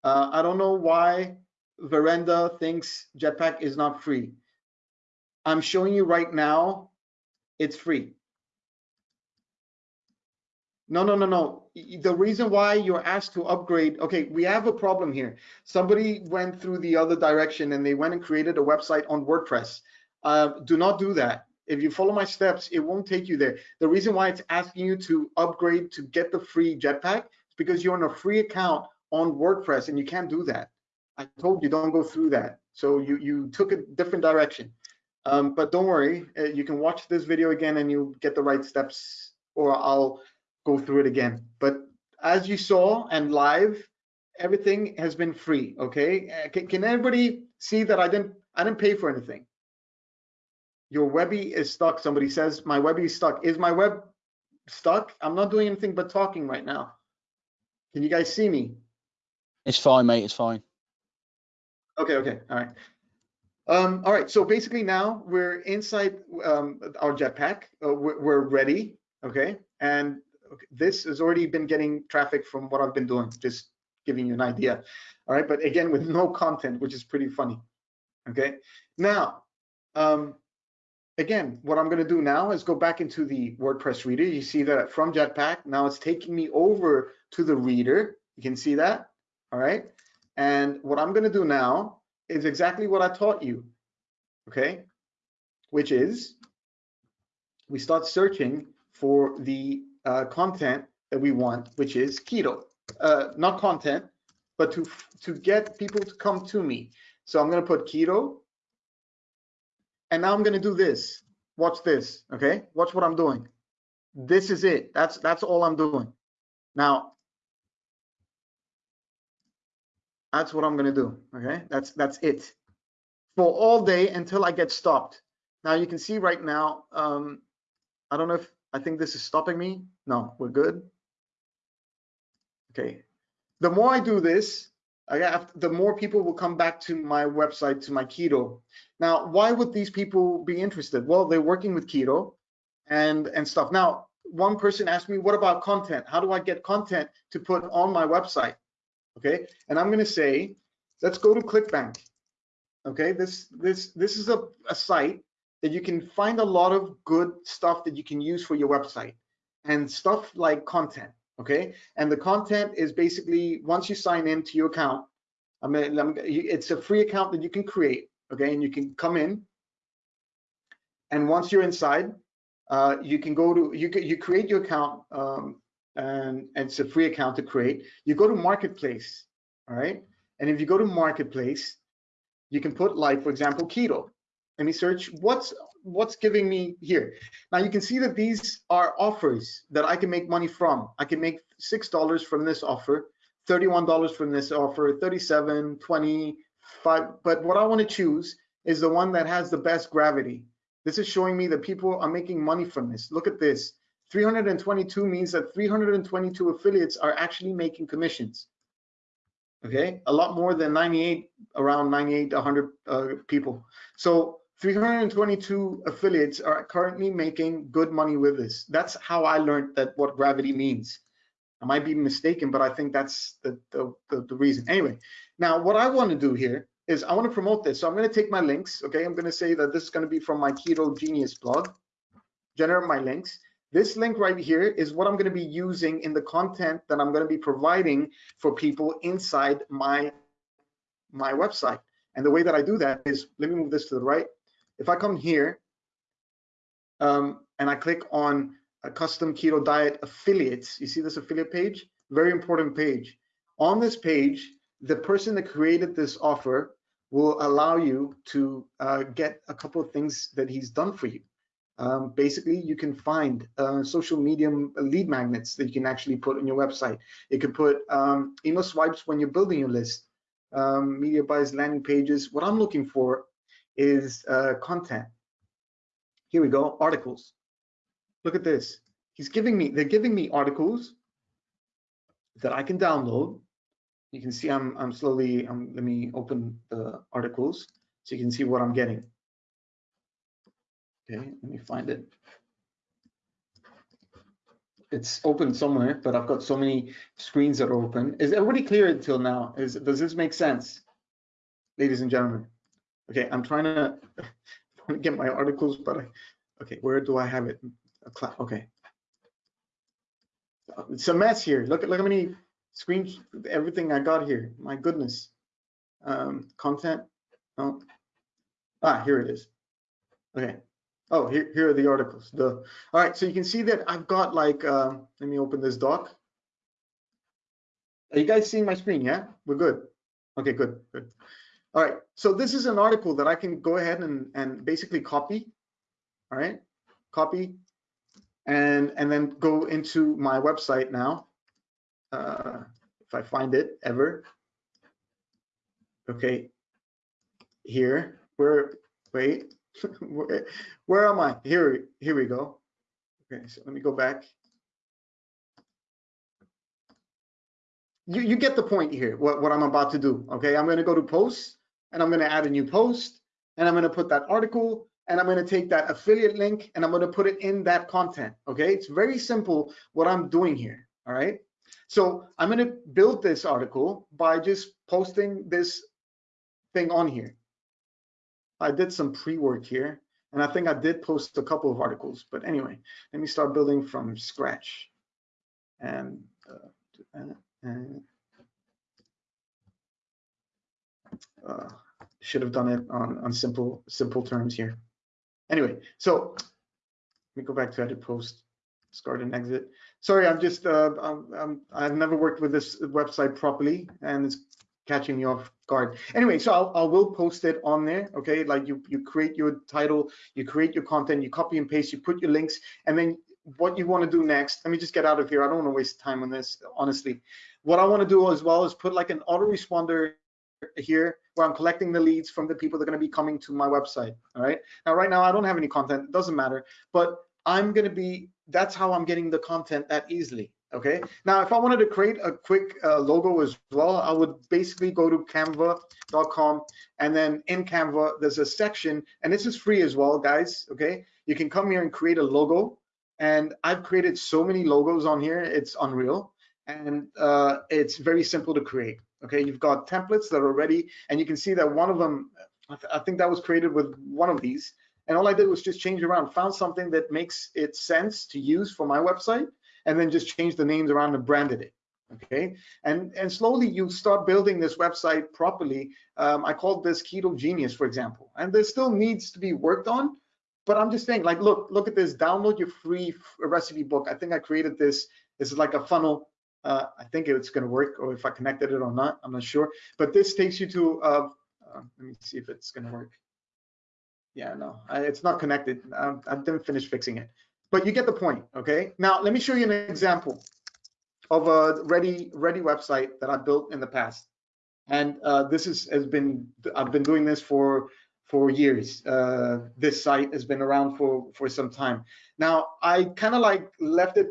Uh, I don't know why Verenda thinks Jetpack is not free. I'm showing you right now, it's free. No, no, no, no. The reason why you're asked to upgrade, okay, we have a problem here. Somebody went through the other direction and they went and created a website on WordPress. Uh, do not do that. If you follow my steps, it won't take you there. The reason why it's asking you to upgrade to get the free Jetpack is because you're on a free account on WordPress and you can't do that. I told you don't go through that. So you, you took a different direction. Um, but don't worry, uh, you can watch this video again and you'll get the right steps or I'll go through it again. But as you saw and live, everything has been free, okay? Uh, can, can everybody see that I didn't, I didn't pay for anything? Your Webby is stuck. Somebody says my Webby is stuck. Is my web stuck? I'm not doing anything but talking right now. Can you guys see me? It's fine, mate. It's fine. Okay, okay, all right. Um, all right, so basically now we're inside um, our jetpack. Uh, we're, we're, ready, okay? And this has already been getting traffic from what I've been doing, just giving you an idea. All right, but again, with no content, which is pretty funny, okay? Now, um, again, what I'm gonna do now is go back into the WordPress reader. You see that from Jetpack, now it's taking me over to the reader. You can see that, all right? And what I'm gonna do now is exactly what I taught you, okay? Which is, we start searching for the uh, content that we want, which is keto. Uh, not content, but to, to get people to come to me. So I'm gonna put keto, and now I'm gonna do this. Watch this, okay? Watch what I'm doing. This is it, that's, that's all I'm doing. Now, That's what I'm gonna do, okay? That's, that's it. For all day until I get stopped. Now you can see right now, um, I don't know if, I think this is stopping me. No, we're good. Okay. The more I do this, I have, the more people will come back to my website, to my keto. Now, why would these people be interested? Well, they're working with keto and, and stuff. Now, one person asked me, what about content? How do I get content to put on my website? okay? And I'm gonna say, let's go to ClickBank, okay? This, this, this is a, a site that you can find a lot of good stuff that you can use for your website and stuff like content, okay? And the content is basically, once you sign into your account, I mean, it's a free account that you can create, okay? And you can come in, and once you're inside, uh, you can go to, you, you create your account um, and, and it's a free account to create. You go to Marketplace, all right? And if you go to Marketplace, you can put like, for example, keto. Let me search what's what's giving me here. Now you can see that these are offers that I can make money from. I can make six dollars from this offer, thirty-one dollars from this offer, 37, 25. But what I want to choose is the one that has the best gravity. This is showing me that people are making money from this. Look at this. 322 means that 322 affiliates are actually making commissions. Okay, a lot more than 98, around 98, 100 uh, people. So 322 affiliates are currently making good money with this. That's how I learned that what gravity means. I might be mistaken, but I think that's the, the, the, the reason. Anyway, now what I want to do here is I want to promote this. So I'm going to take my links. Okay, I'm going to say that this is going to be from my Keto Genius blog, generate my links. This link right here is what I'm going to be using in the content that I'm going to be providing for people inside my, my website. And the way that I do that is, let me move this to the right. If I come here um, and I click on a custom keto diet affiliates, you see this affiliate page? Very important page. On this page, the person that created this offer will allow you to uh, get a couple of things that he's done for you. Um, basically, you can find uh, social media lead magnets that you can actually put on your website. You can put um, email swipes when you're building your list, um, media buys, landing pages. What I'm looking for is uh, content. Here we go, articles. Look at this. He's giving me, they're giving me articles that I can download. You can see I'm, I'm slowly, um, let me open the articles so you can see what I'm getting. Okay, let me find it. It's open somewhere, but I've got so many screens that are open. Is everybody clear until now? Is Does this make sense, ladies and gentlemen? Okay, I'm trying to, get my articles, but I, okay, where do I have it? Okay. It's a mess here. Look at look how many screens, everything I got here. My goodness. Um, content. Oh. Ah, here it is. Okay. Oh, here, here are the articles. The all right, so you can see that I've got like uh, let me open this doc. Are you guys seeing my screen? Yeah, we're good. Okay, good, good. All right, so this is an article that I can go ahead and, and basically copy. All right, copy and and then go into my website now. Uh, if I find it ever. Okay, here, where, wait, where, where am I? Here, here we go. Okay, so let me go back. You, you get the point here, what, what I'm about to do. Okay, I'm gonna go to posts and I'm gonna add a new post and I'm gonna put that article and I'm gonna take that affiliate link and I'm gonna put it in that content. Okay, it's very simple what I'm doing here. All right, so I'm gonna build this article by just posting this thing on here. I did some pre-work here, and I think I did post a couple of articles. But anyway, let me start building from scratch. And, uh, and uh, should have done it on, on simple simple terms here. Anyway, so let me go back to edit post, start and exit. Sorry, I'm just uh, I'm, I'm, I've never worked with this website properly, and it's catching me off guard. Anyway, so I'll, I will post it on there. Okay, like you you create your title, you create your content, you copy and paste, you put your links, and then what you want to do next. Let me just get out of here. I don't want to waste time on this, honestly. What I want to do as well is put like an autoresponder here where I'm collecting the leads from the people that are going to be coming to my website. All right. Now, right now, I don't have any content. It doesn't matter. But I'm going to be, that's how I'm getting the content that easily. Okay. Now, if I wanted to create a quick uh, logo as well, I would basically go to canva.com and then in Canva, there's a section and this is free as well, guys. Okay. You can come here and create a logo. And I've created so many logos on here. It's unreal. And uh, it's very simple to create. Okay. You've got templates that are ready and you can see that one of them, I, th I think that was created with one of these. And all I did was just change around, found something that makes it sense to use for my website and then just change the names around and branded it okay and and slowly you start building this website properly um, i called this keto genius for example and this still needs to be worked on but i'm just saying like look look at this download your free recipe book i think i created this this is like a funnel uh, i think it's going to work or if i connected it or not i'm not sure but this takes you to uh, uh, let me see if it's going to work yeah no I, it's not connected um, i didn't finish fixing it but you get the point, okay? Now, let me show you an example of a ready ready website that I built in the past. And uh, this is, has been, I've been doing this for for years. Uh, this site has been around for for some time. Now, I kind of like left it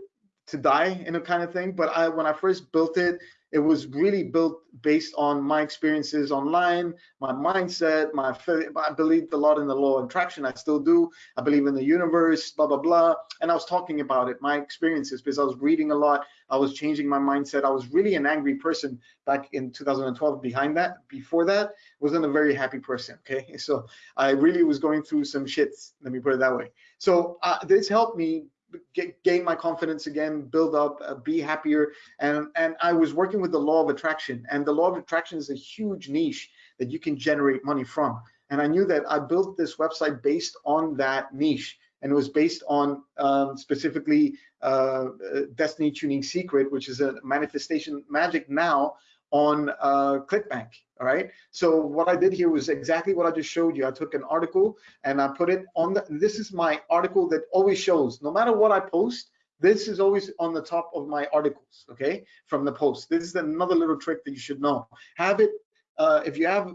to die in a kind of thing, but I when I first built it, it was really built based on my experiences online, my mindset, my I believed a lot in the law of attraction. I still do. I believe in the universe, blah blah blah. And I was talking about it, my experiences, because I was reading a lot. I was changing my mindset. I was really an angry person back in 2012. Behind that, before that, wasn't a very happy person. Okay, so I really was going through some shits. Let me put it that way. So uh, this helped me get, gain my confidence again, build up, uh, be happier. And, and I was working with the law of attraction and the law of attraction is a huge niche that you can generate money from. And I knew that I built this website based on that niche and it was based on um, specifically uh, uh Destiny Tuning Secret, which is a manifestation magic now on uh, ClickBank. All right. So what I did here was exactly what I just showed you. I took an article and I put it on the. This is my article that always shows. No matter what I post, this is always on the top of my articles. Okay, from the post. This is another little trick that you should know. Have it. Uh, if you have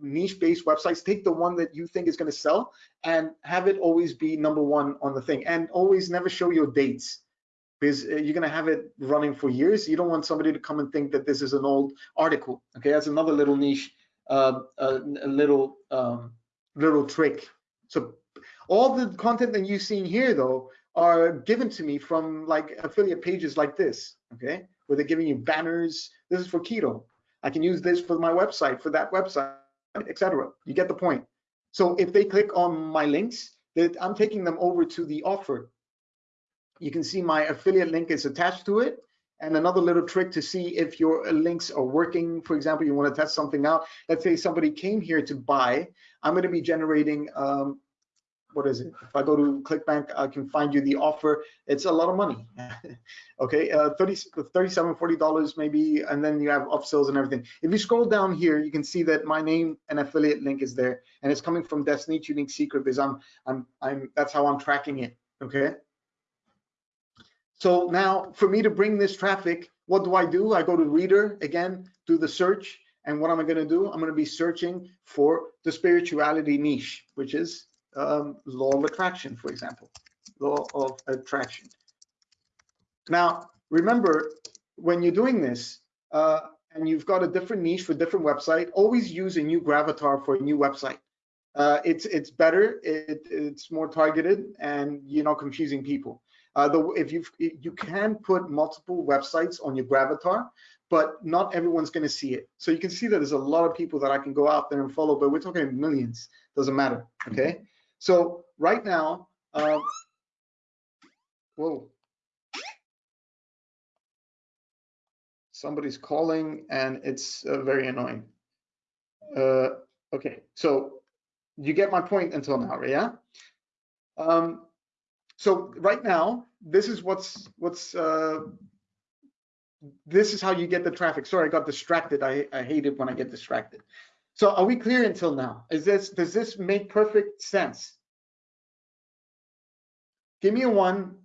niche-based websites, take the one that you think is going to sell and have it always be number one on the thing. And always never show your dates because uh, you're going to have it running for years. You don't want somebody to come and think that this is an old article. Okay, that's another little niche, uh, a, a little um, little trick. So all the content that you've seen here, though, are given to me from like affiliate pages like this. Okay, where they're giving you banners. This is for keto. I can use this for my website, for that website, etc. You get the point. So if they click on my links, that I'm taking them over to the offer you can see my affiliate link is attached to it. And another little trick to see if your links are working, for example, you want to test something out. Let's say somebody came here to buy. I'm going to be generating, um, what is it? If I go to ClickBank, I can find you the offer. It's a lot of money. okay, uh, 30, 37, 40 dollars maybe, and then you have upsells and everything. If you scroll down here, you can see that my name and affiliate link is there, and it's coming from Destiny Tuning Secret because I'm, I'm, I'm. That's how I'm tracking it. Okay. So now for me to bring this traffic, what do I do? I go to reader again, do the search. And what am I going to do? I'm going to be searching for the spirituality niche, which is um, law of attraction, for example, law of attraction. Now, remember, when you're doing this, uh, and you've got a different niche for different website, always use a new gravatar for a new website. Uh, it's it's better, it, it's more targeted, and you're not confusing people. Uh, the, if you you can put multiple websites on your Gravatar, but not everyone's going to see it. So you can see that there's a lot of people that I can go out there and follow, but we're talking millions. Doesn't matter. Okay. So right now, um, whoa, somebody's calling and it's uh, very annoying. Uh, okay, so you get my point until now, yeah? Um, so right now, this is what's what's uh, this is how you get the traffic. Sorry, I got distracted. I, I hate it when I get distracted. So are we clear until now? Is this does this make perfect sense? Give me a one.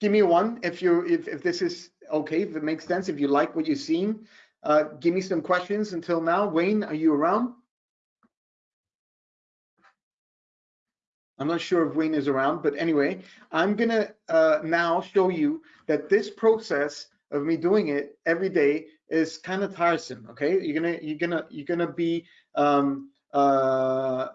Give me a one if you if, if this is okay, if it makes sense, if you like what you're seeing. Uh, give me some questions until now. Wayne, are you around? I'm not sure if Wayne is around, but anyway, I'm gonna uh, now show you that this process of me doing it every day is kind of tiresome. Okay, you're gonna you're gonna you're gonna be um, uh,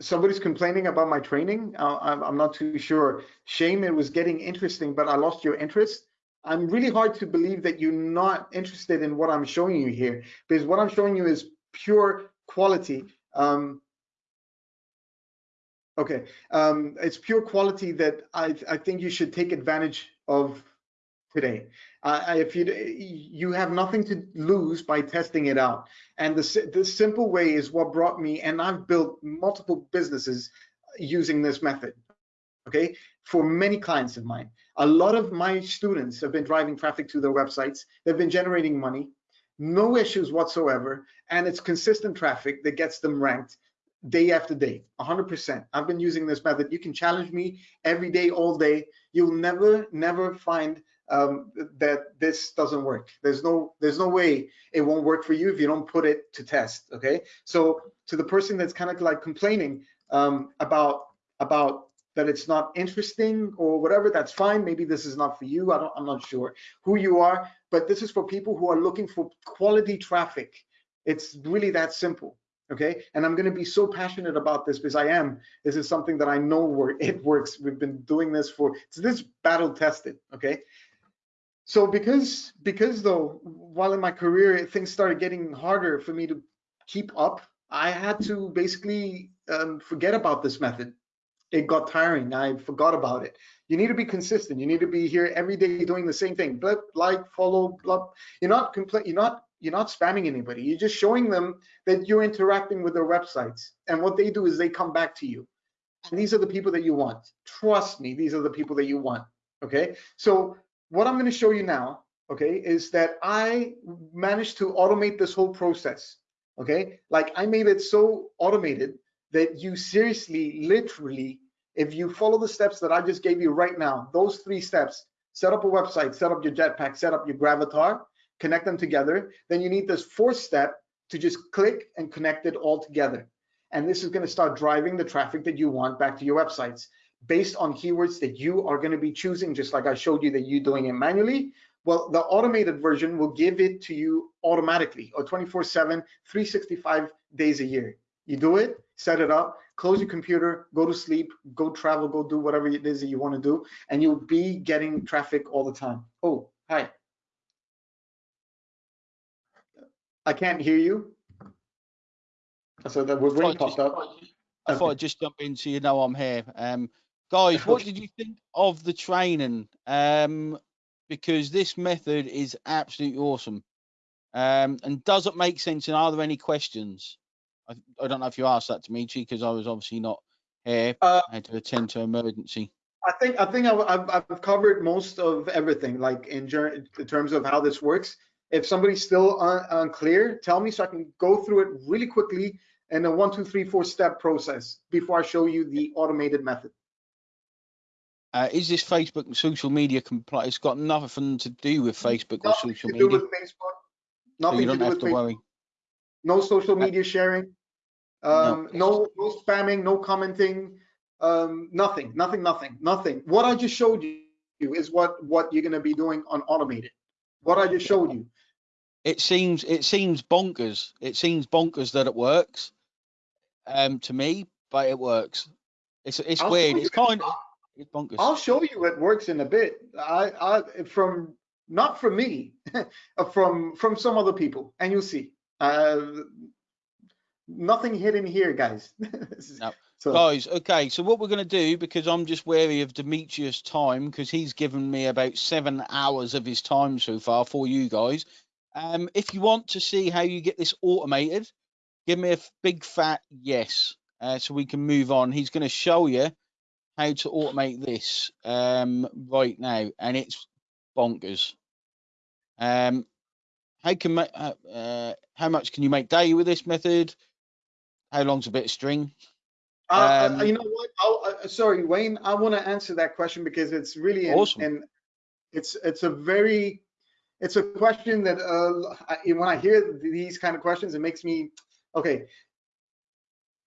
somebody's complaining about my training. I'm, I'm not too sure. Shame, it was getting interesting, but I lost your interest. I'm really hard to believe that you're not interested in what I'm showing you here because what I'm showing you is pure quality. Um, okay, um, it's pure quality that I, I think you should take advantage of today. Uh, if you you have nothing to lose by testing it out, and the the simple way is what brought me, and I've built multiple businesses using this method. Okay, for many clients of mine. A lot of my students have been driving traffic to their websites. They've been generating money, no issues whatsoever, and it's consistent traffic that gets them ranked day after day, 100%. I've been using this method. You can challenge me every day, all day. You'll never, never find um, that this doesn't work. There's no, there's no way it won't work for you if you don't put it to test. Okay. So to the person that's kind of like complaining um, about about that it's not interesting or whatever, that's fine. Maybe this is not for you. I don't, I'm not sure who you are, but this is for people who are looking for quality traffic. It's really that simple. Okay. And I'm going to be so passionate about this because I am. This is something that I know where it works. We've been doing this for, it's this battle tested. Okay. So because, because though, while in my career, things started getting harder for me to keep up, I had to basically um, forget about this method it got tiring. I forgot about it. You need to be consistent. You need to be here every day doing the same thing. Blip, like, follow, blip. You're not compl- You're not you're not spamming anybody. You're just showing them that you're interacting with their websites. And what they do is they come back to you. And these are the people that you want. Trust me, these are the people that you want. Okay. So what I'm going to show you now, okay, is that I managed to automate this whole process. Okay. Like I made it so automated that you seriously, literally, if you follow the steps that I just gave you right now, those three steps, set up a website, set up your Jetpack, set up your Gravatar, connect them together, then you need this fourth step to just click and connect it all together. And this is going to start driving the traffic that you want back to your websites based on keywords that you are going to be choosing, just like I showed you that you're doing it manually. Well, the automated version will give it to you automatically or 24 7, 365 days a year. You do it, set it up, close your computer, go to sleep, go travel, go do whatever it is that you want to do, and you'll be getting traffic all the time. Oh, hi. I can't hear you. So that we're really popped up. I thought I'd just jump in so you know I'm here. Um, guys, what did you think of the training? Um, because this method is absolutely awesome. Um, and does it make sense? And are there any questions? I, I don't know if you asked that to me, Chi, because I was obviously not here. Uh, I had to attend to emergency. I think I think I've, I've covered most of everything, like in, in terms of how this works. If somebody's still un unclear, tell me so I can go through it really quickly in a one, two, three, four step process before I show you the automated method. Uh, is this Facebook and social media compliant? It's got nothing to do with Facebook nothing or social to media. Do with Facebook. Nothing so you don't to do have with to Facebook. worry. No social media sharing. Um, no. no, spamming, no commenting, um, nothing, nothing, nothing, nothing. What I just showed you is what what you're going to be doing on automated. What I just showed you. It seems it seems bonkers. It seems bonkers that it works. Um, to me, but it works. It's it's I'll weird. It's kind of it's bonkers. I'll show you it works in a bit. I, I from not from me, from from some other people, and you'll see. Uh, nothing hidden here, guys. No. So Guys, okay, so what we're going to do, because I'm just wary of Demetrius' time, because he's given me about seven hours of his time so far for you guys. Um, if you want to see how you get this automated, give me a big fat yes, uh, so we can move on. He's going to show you how to automate this um, right now, and it's bonkers. Um, how can uh, uh, how much can you make daily with this method? How long's a bit of string? Uh, uh, Um, you know what? I'll, uh, sorry, Wayne. I want to answer that question because it's really Awesome. in- it's it's a very it's a question that uh, I, when I hear these kind of questions, it makes me okay.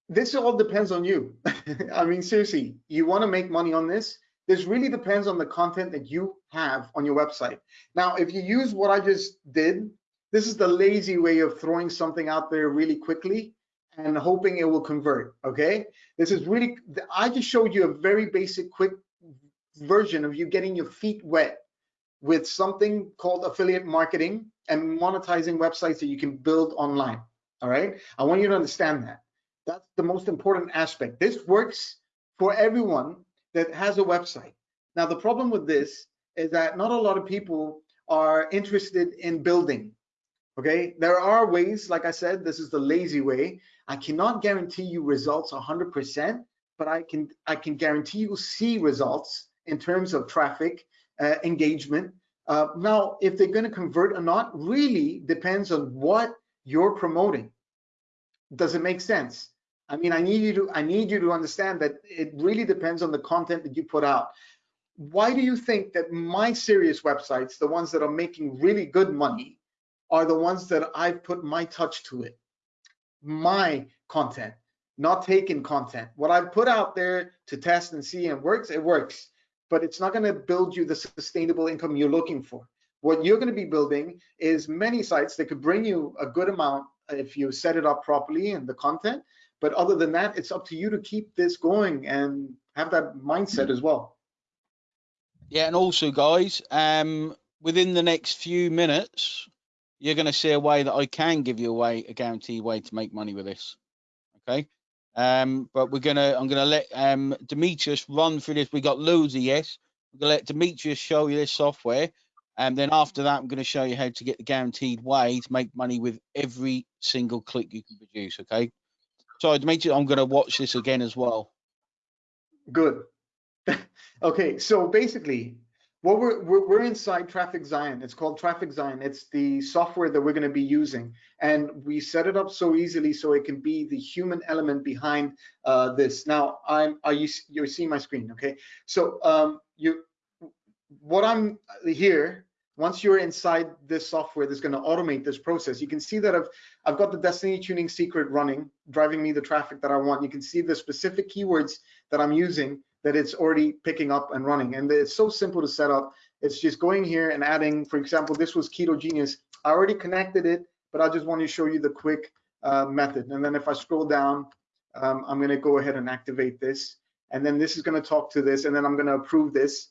This all depends on you. I mean, seriously, you want to make money on this? This really depends on the content that you have on your website. Now, if you use what I just did, this is the lazy way of throwing something out there really quickly and hoping it will convert. Okay, this is really. I just showed you a very basic, quick version of you getting your feet wet with something called affiliate marketing and monetizing websites that you can build online. All right, I want you to understand that. That's the most important aspect. This works for everyone that has a website. Now, the problem with this is that not a lot of people are interested in building. Okay, there are ways, like I said, this is the lazy way. I cannot guarantee you results 100%, but I can I can guarantee you see results in terms of traffic, uh, engagement. Uh, now, if they're going to convert or not, really depends on what you're promoting. Does it make sense? I mean, I need you to I need you to understand that it really depends on the content that you put out. Why do you think that my serious websites, the ones that are making really good money, are the ones that I've put my touch to it? My content, not taken content. What I've put out there to test and see and works, it works, but it's not going to build you the sustainable income you're looking for. What you're going to be building is many sites that could bring you a good amount if you set it up properly and the content. But other than that, it's up to you to keep this going and have that mindset as well. Yeah, and also, guys, um, within the next few minutes, you're going to see a way that I can give you a way, a guaranteed way to make money with this. Okay. Um, but we're gonna, I'm gonna let um Demetrius run through this. We got loads of yes. We're gonna let Demetrius show you this software, And then after that, I'm going to show you how to get the guaranteed way to make money with every single click you can produce. Okay. So Dimitri, I'm going to watch this again as well. Good. okay, so basically, what we're, we're, we're inside Traffic Zion. It's called Traffic Zion. It's the software that we're going to be using, and we set it up so easily so it can be the human element behind uh, this. Now, I'm are you you see my screen? Okay, so um, you what I'm here once you're inside this software that's going to automate this process, you can see that I've, I've got the Destiny Tuning secret running, driving me the traffic that I want. You can see the specific keywords that I'm using that it's already picking up and running. And it's so simple to set up. It's just going here and adding, for example, this was Keto Genius. I already connected it, but I just want to show you the quick uh, method. And then if I scroll down, um, I'm going to go ahead and activate this. And then this is going to talk to this, and then I'm going to approve this.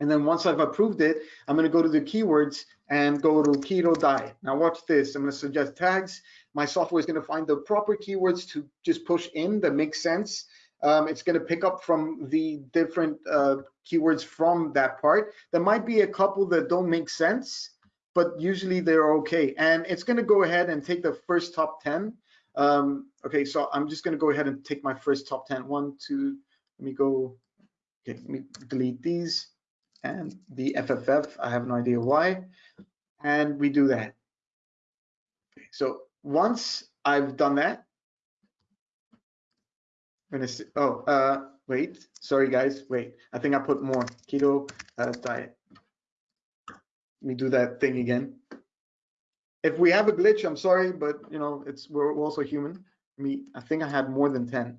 And then once I've approved it, I'm going to go to the keywords and go to keto diet. Now watch this. I'm going to suggest tags. My software is going to find the proper keywords to just push in that make sense. Um, it's going to pick up from the different uh, keywords from that part. There might be a couple that don't make sense, but usually they're okay. And it's going to go ahead and take the first top 10. Um, okay, so I'm just going to go ahead and take my first top 10. One, two, let me go. Okay, let me delete these and the FFF. I have no idea why. And we do that. So once I've done that, gonna see, oh, uh, wait, sorry guys, wait. I think I put more keto uh, diet. Let me do that thing again. If we have a glitch, I'm sorry, but you know, it's we're also human. Me, I think I had more than 10.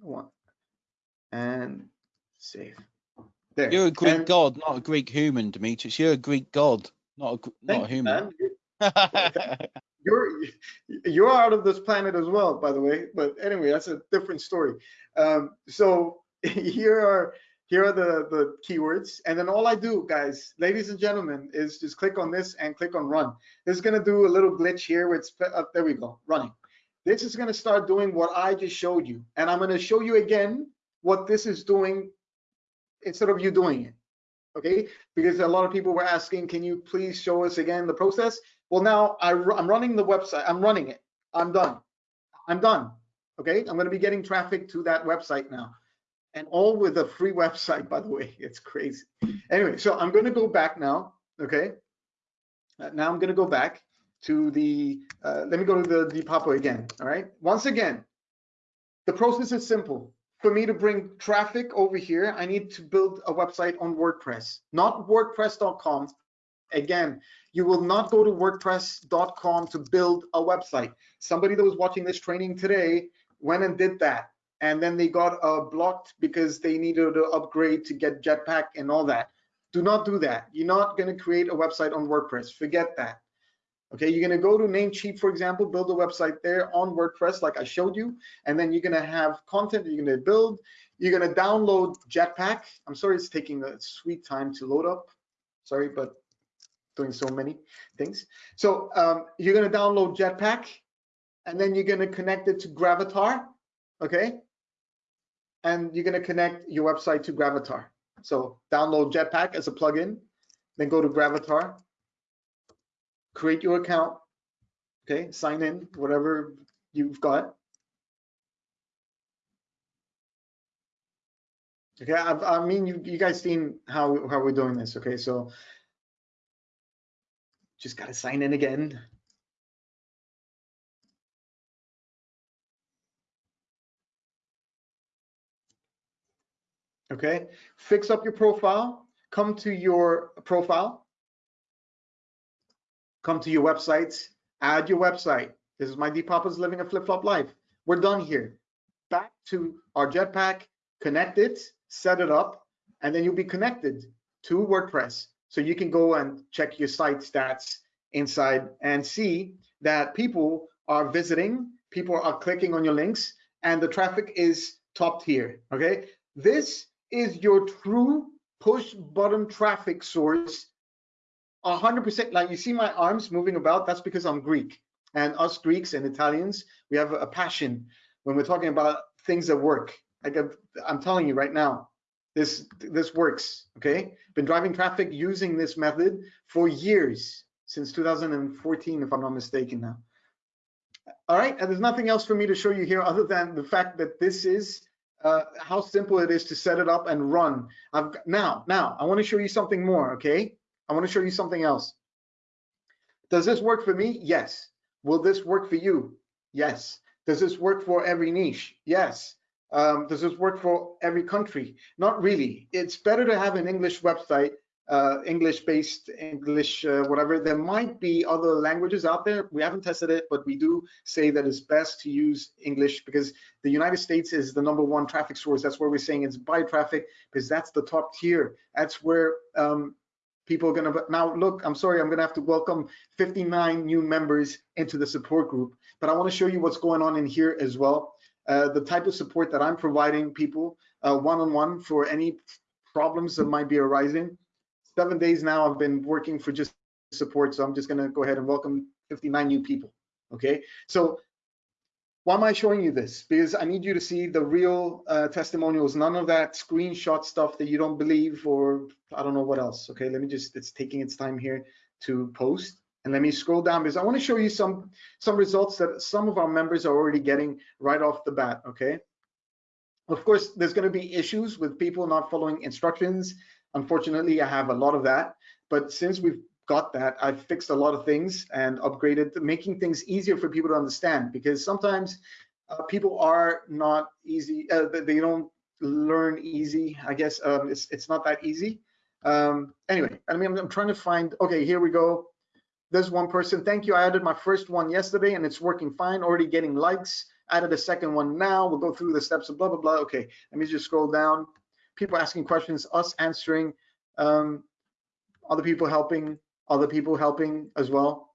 One and save. There. You're a Greek and, god, not a Greek human, Demetrius. You're a Greek god, not a not a human. you're you're out of this planet as well, by the way. But anyway, that's a different story. Um, so here are here are the the keywords, and then all I do, guys, ladies and gentlemen, is just click on this and click on run. This is gonna do a little glitch here. With uh, there we go, running. This is gonna start doing what I just showed you, and I'm gonna show you again what this is doing instead of you doing it okay because a lot of people were asking can you please show us again the process well now I, i'm running the website. I'm running it. I'm done. I'm done. Okay? I'm going to be getting traffic to that website now. And all with a free website by the way. It's crazy. Anyway so i'm going to go back now okay? Uh, now i'm going to go back to the uh, let me go to the Depop again all right? Once again the process is simple. For me to bring traffic over here, I need to build a website on WordPress, not WordPress.com. Again, you will not go to WordPress.com to build a website. Somebody that was watching this training today went and did that. And then they got uh, blocked because they needed to upgrade to get Jetpack and all that. Do not do that. You're not going to create a website on WordPress. Forget that. Okay, you're gonna go to Namecheap, for example, build a website there on WordPress like I showed you, and then you're gonna have content you're gonna build. You're gonna download Jetpack. I'm sorry it's taking a sweet time to load up. Sorry, but doing so many things. So um, you're gonna download Jetpack, and then you're gonna connect it to Gravatar, okay? And you're gonna connect your website to Gravatar. So download Jetpack as a plugin, then go to Gravatar, create your account, okay, sign in, whatever you've got. Okay, I, I mean, you, you guys seen how, how we're doing this, okay, so just gotta sign in again. Okay, fix up your profile, come to your profile, come to your website. add your website. This is my Depoppers living a flip-flop life. We're done here. Back to our Jetpack, connect it, set it up, and then you'll be connected to WordPress. So you can go and check your site stats inside and see that people are visiting, people are clicking on your links, and the traffic is top tier, okay? This is your true push button traffic source. 100% like you see my arms moving about? That's because i'm greek. And us greeks and italians we have a passion when we're talking about things that work. Like i'm telling you right now This, this works, okay? Been driving traffic using this method for years, since 2014, if I'm not mistaken now. All right, and there's nothing else for me to show you here other than the fact that this is uh, how simple it is to set it up and run. I've got, now, now I want to show you something more, okay? I want to show you something else. Does this work for me? Yes. Will this work for you? Yes. Does this work for every niche? Yes. Um, does this work for every country? Not really. It's better to have an English website, uh, English-based, English, uh, whatever. There might be other languages out there. We haven't tested it, but we do say that it's best to use English because the United States is the number one traffic source. That's where we're saying it's buy traffic because that's the top tier. That's where um, people are gonna now look i'm sorry i'm gonna have to welcome 59 new members into the support group but i want to show you what's going on in here as well uh, the type of support that i'm providing people one on one for any problems that might be arising seven days now i've been working for just support so i'm just going to go ahead and welcome 59 new people okay so why am I showing you this? Because I need you to see the real uh, testimonials, none of that screenshot stuff that you don't believe or I don't know what else. Okay, let me just, it's taking its time here to post. And let me scroll down because I want to show you some some results that some of our members are already getting right off the bat, okay? Of course, there's going to be issues with people not following instructions. Unfortunately, I have a lot of that. But since we've got that. I've fixed a lot of things and upgraded, making things easier for people to understand because sometimes uh, people are not easy, uh, they don't learn easy. I guess um, it's, it's not that easy. Um, anyway, I mean, I'm, I'm trying to find, okay, here we go. There's one person, thank you. I added my first one yesterday and it's working fine, already getting likes. Added a second one now. We'll go through the steps of blah, blah, blah. Okay, let me just scroll down. People asking questions, us answering, um, other people helping, other people helping as well.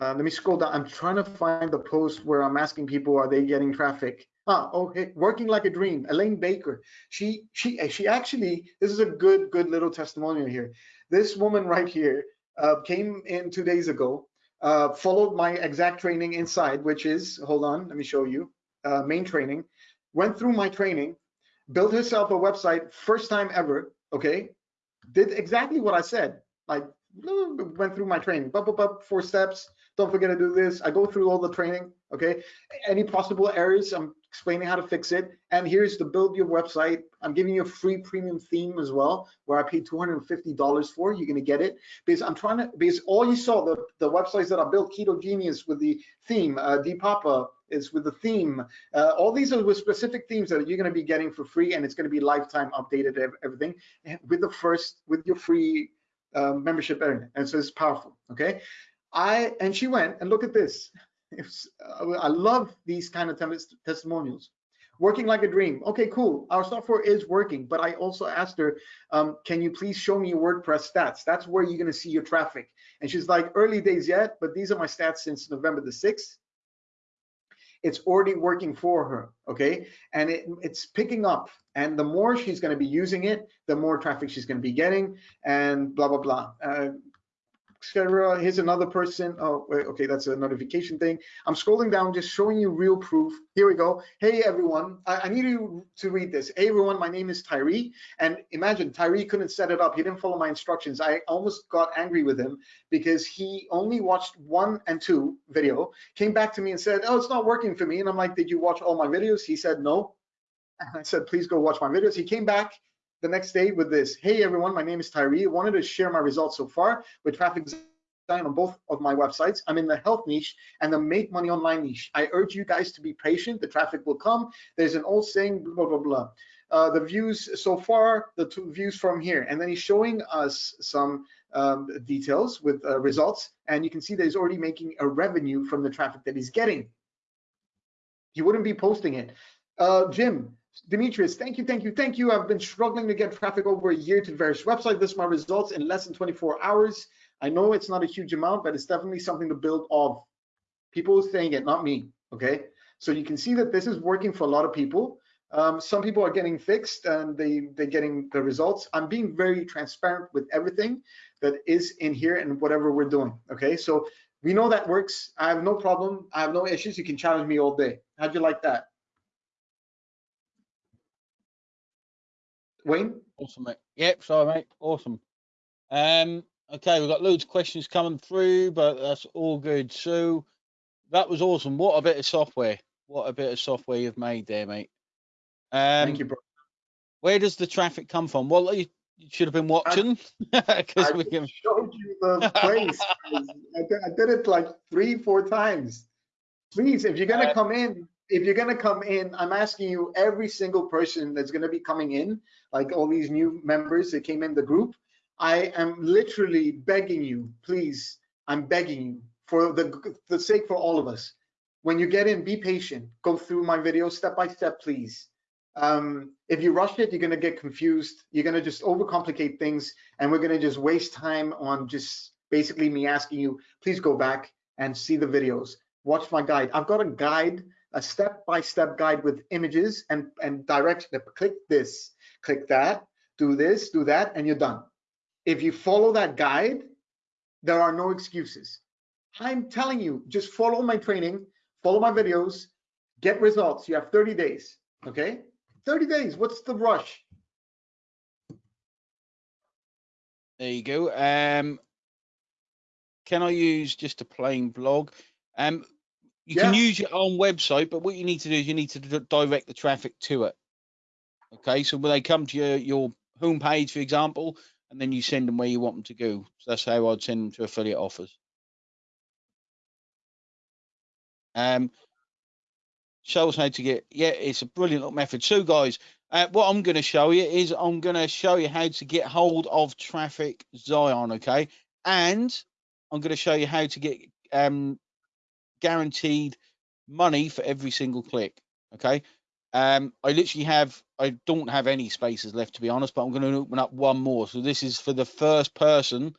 Uh, let me scroll down. I'm trying to find the post where I'm asking people, are they getting traffic? Ah, okay, working like a dream. Elaine Baker. She she she actually. This is a good good little testimonial here. This woman right here came in two days ago. Uh, followed my exact training inside, which is hold on, let me show you. Uh, main training. Went through my training, built herself a website first time ever. Okay, did exactly what I said. Like went through my training, blah, blah, blah, four steps. Don't forget to do this. I go through all the training, okay? Any possible errors, I'm explaining how to fix it. And here's the build your website. I'm giving you a free premium theme as well, where I paid $250 for. You're gonna get it because I'm trying to, because all you saw, the, the websites that I built, Keto Genius with the theme, uh, Depapa is with the theme. Uh, all these are with specific themes that you're gonna be getting for free and it's gonna be lifetime updated, everything with the first, with your free uh, membership. And so it's powerful. Okay. I and she went and look at this. Uh, I love these kind of testimonials. Working like a dream. Okay, cool. Our software is working, but I also asked her, um, can you please show me WordPress stats? That's where you're gonna see your traffic. And she's like, early days yet, but these are my stats since November the 6th it's already working for her okay and it, it's picking up and the more she's going to be using it the more traffic she's going to be getting and blah blah blah uh, Here's another person. Oh, okay, that's a notification thing. I'm scrolling down, just showing you real proof. Here we go. Hey, everyone. I, I need you to read this. Hey, everyone, my name is Tyree. And imagine, Tyree couldn't set it up. He didn't follow my instructions. I almost got angry with him because he only watched one and two video, came back to me and said, oh, it's not working for me. And I'm like, did you watch all my videos? He said, no. And I said, please go watch my videos. He came back the next day with this, hey everyone, my name is Tyree. I wanted to share my results so far with Traffic Zion on both of my websites. I'm in the health niche and the make money online niche. I urge you guys to be patient. The traffic will come. There's an old saying, blah, blah, blah. Uh, the views so far, the two views from here. And then he's showing us some um, details with uh, results. And you can see that he's already making a revenue from the traffic that he's getting. He wouldn't be posting it. Uh, Jim, Demetrius, thank you, thank you, thank you. I've been struggling to get traffic over a year to various websites. This is my results in less than 24 hours. I know it's not a huge amount, but it's definitely something to build off. People saying it, not me, okay? So you can see that this is working for a lot of people. Um, some people are getting fixed and they, they're getting the results. I'm being very transparent with everything that is in here and whatever we're doing, okay? So we know that works. I have no problem. I have no issues. You can challenge me all day. How'd you like that? Wayne? Awesome, mate. Yep, sorry, mate. Awesome. Um, okay, we've got loads of questions coming through, but that's all good. So that was awesome. What a bit of software. What a bit of software you've made there, mate. Um, Thank you, bro. Where does the traffic come from? Well, you, you should have been watching because I we can. showed you the place. I, did, I did it like three, four times. Please, if you're gonna Uh, come in, if you're gonna come in, I'm asking you, every single person that's gonna be coming in, like all these new members that came in the group, I am literally begging you, please, I'm begging you for the the sake for all of us. When you get in, be patient. Go through my video step by step, please. Um, if you rush it, you're gonna get confused. You're gonna just overcomplicate things, and we're gonna just waste time on just basically me asking you, please go back and see the videos. Watch my guide. I've got a guide, a step-by-step guide with images and and direction. Click this, click that, do this, do that, and you're done. If you follow that guide, there are no excuses. I'm telling you, just follow my training, follow my videos, get results. You have 30 days, okay? 30 days, what's the rush? There you go. Um, can I use just a plain blog? Um, you can use your own website, but what you need to do is you need to direct the traffic to it. Okay, so when they come to your your homepage, for example, and then you send them where you want them to go. So that's how I'd send them to affiliate offers. Um, show us how to get. Yeah, it's a brilliant little method. So, guys, uh, what I'm going to show you is I'm going to show you how to get hold of traffic Zion. Okay, and I'm going to show you how to get um, guaranteed money for every single click. Okay. Um, I literally have, I don't have any spaces left to be honest, but I'm going to open up one more. So this is for the first person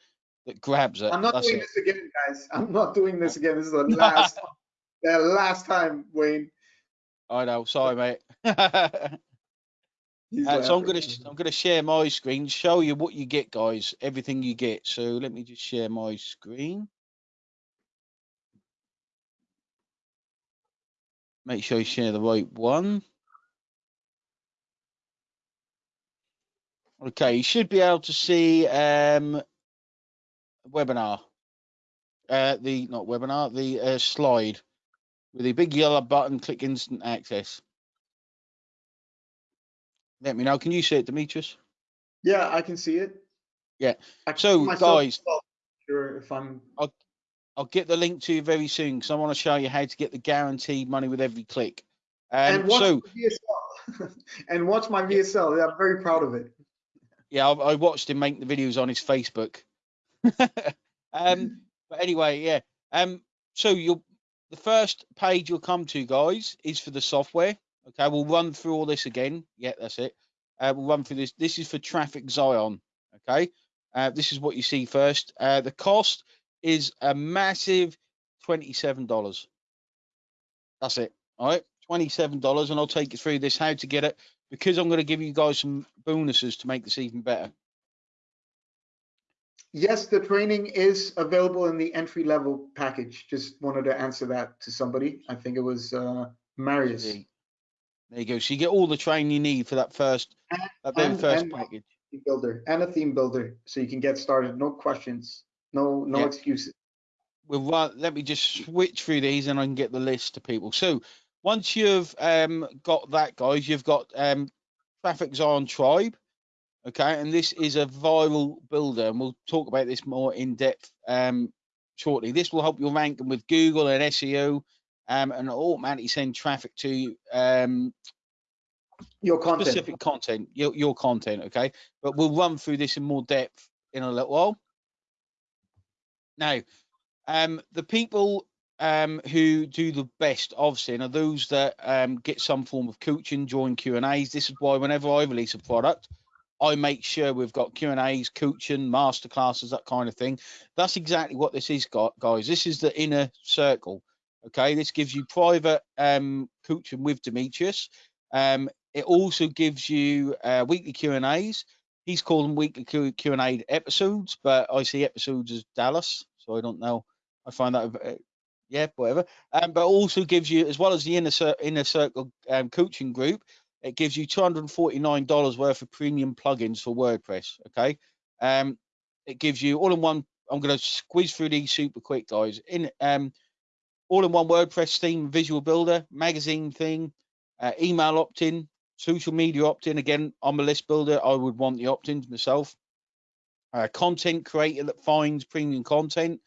that grabs it. I'm not That's doing it. this again, guys. I'm not doing this again. This is the last, the last time, Wayne. I know. Sorry, mate. uh, so I'm going to, I'm going to share my screen, show you what you get, guys. Everything you get. So let me just share my screen. Make sure you share the right one. Okay, you should be able to see um, webinar. Uh, the not webinar, the uh, slide with the big yellow button. Click instant access. Let me know. Can you see it, Demetrius? Yeah, I can see it. Yeah. So, guys- Sure, if I'm I'll get the link to you very soon because I want to show you how to get the guaranteed money with every click. Um, and watch so my VSL and watch my VSL. Yeah, I'm very proud of it. yeah, I, I watched him make the videos on his Facebook. um, but anyway, yeah. Um, so you'll the first page you'll come to, guys, is for the software. Okay, we'll run through all this again. Yeah, that's it. Uh, we'll run through this. This is for Traffic Zion. Okay, uh, this is what you see first. Uh, the cost is a massive twenty-seven dollars. That's it. All right, twenty-seven dollars, and I'll take you through this how to get it because I'm going to give you guys some bonuses to make this even better. Yes, the training is available in the entry level package. Just wanted to answer that to somebody. I think it was uh, Marius. There you go. So you get all the training you need for that first, And- that and- first and- package. Builder and a theme builder, so you can get started. No questions, no no Yeah. excuses. We'll let me just switch through these and I can get the list to people. So once you've um, got that, guys, you've got um, Traffic Zion Tribe. Okay, and this is a viral builder, and we'll talk about this more in depth um, shortly. This will help you rank with Google and SEO, um, and automatically send traffic to um, Your content. specific content, your, your content, okay? But we'll run through this in more depth in a little while. Now, um, the people um, who do the best sin are those that um, get some form of coaching, join Q and A's. This is why whenever I release a product, I make sure we've got Q and A's, coaching, masterclasses, that kind of thing. That's exactly what this is, gu- guys. This is the inner circle. Okay, this gives you private um, coaching with Demetrius. Um, it also gives you uh, weekly Q and A's. He's calling weekly Q and A episodes, but I see episodes as Dallas, so I don't know. I find that, bit- yeah, whatever. Um, but also gives you, as well as the inner cir- inner circle um, coaching group, it gives you $249 worth of premium plugins for WordPress. Okay. Um, it gives you all in one. I'm going to squeeze through these super quick, guys. In um, all in one WordPress theme, visual builder, magazine thing, uh, email opt-in, social media opt-in. Again, I'm a list builder. I would want the opt-ins myself. Uh, content creator that finds premium content.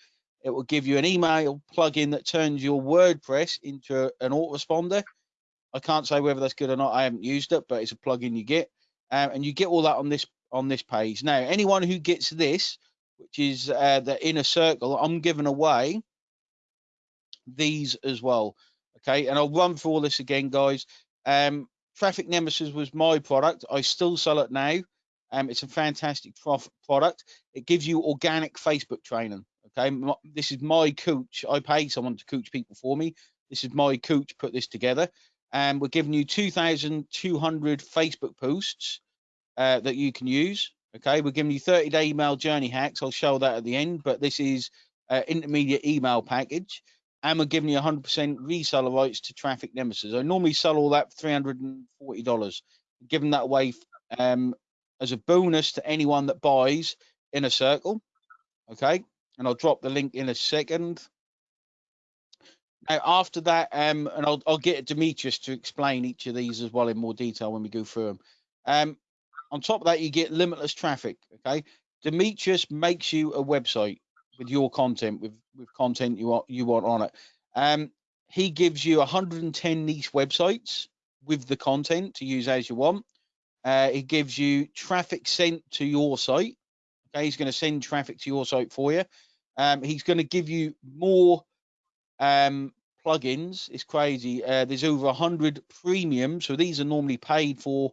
It will give you an email plugin that turns your WordPress into an autoresponder. I can't say whether that's good or not. I haven't used it, but it's a plugin you get, um, and you get all that on this on this page. Now, anyone who gets this, which is uh, the inner circle, I'm giving away these as well. Okay, and I'll run through all this again, guys. Um, Traffic Nemesis was my product. I still sell it now. Um, it's a fantastic prof product. It gives you organic Facebook training. Okay, this is my coach. I pay someone to coach people for me. This is my coach put this together, and we're giving you 2,200 Facebook posts uh, that you can use. Okay, we're giving you 30 day email journey hacks. I'll show that at the end, but this is uh, intermediate email package. And we're giving you 100% reseller rights to Traffic Nemesis. I normally sell all that for $340. Giving that away um, as a bonus to anyone that buys in a Circle. Okay, and I'll drop the link in a second. Now, after that, um, and I'll, I'll get Demetrius to explain each of these as well in more detail when we go through them. Um, on top of that, you get limitless traffic. Okay, Demetrius makes you a website with your content, with with content you want you want on it. Um, he gives you 110 niche websites with the content to use as you want. Uh, he gives you traffic sent to your site. Okay, he's going to send traffic to your site for you. Um, he's going to give you more um, plugins. It's crazy. Uh, there's over 100 premium, so these are normally paid for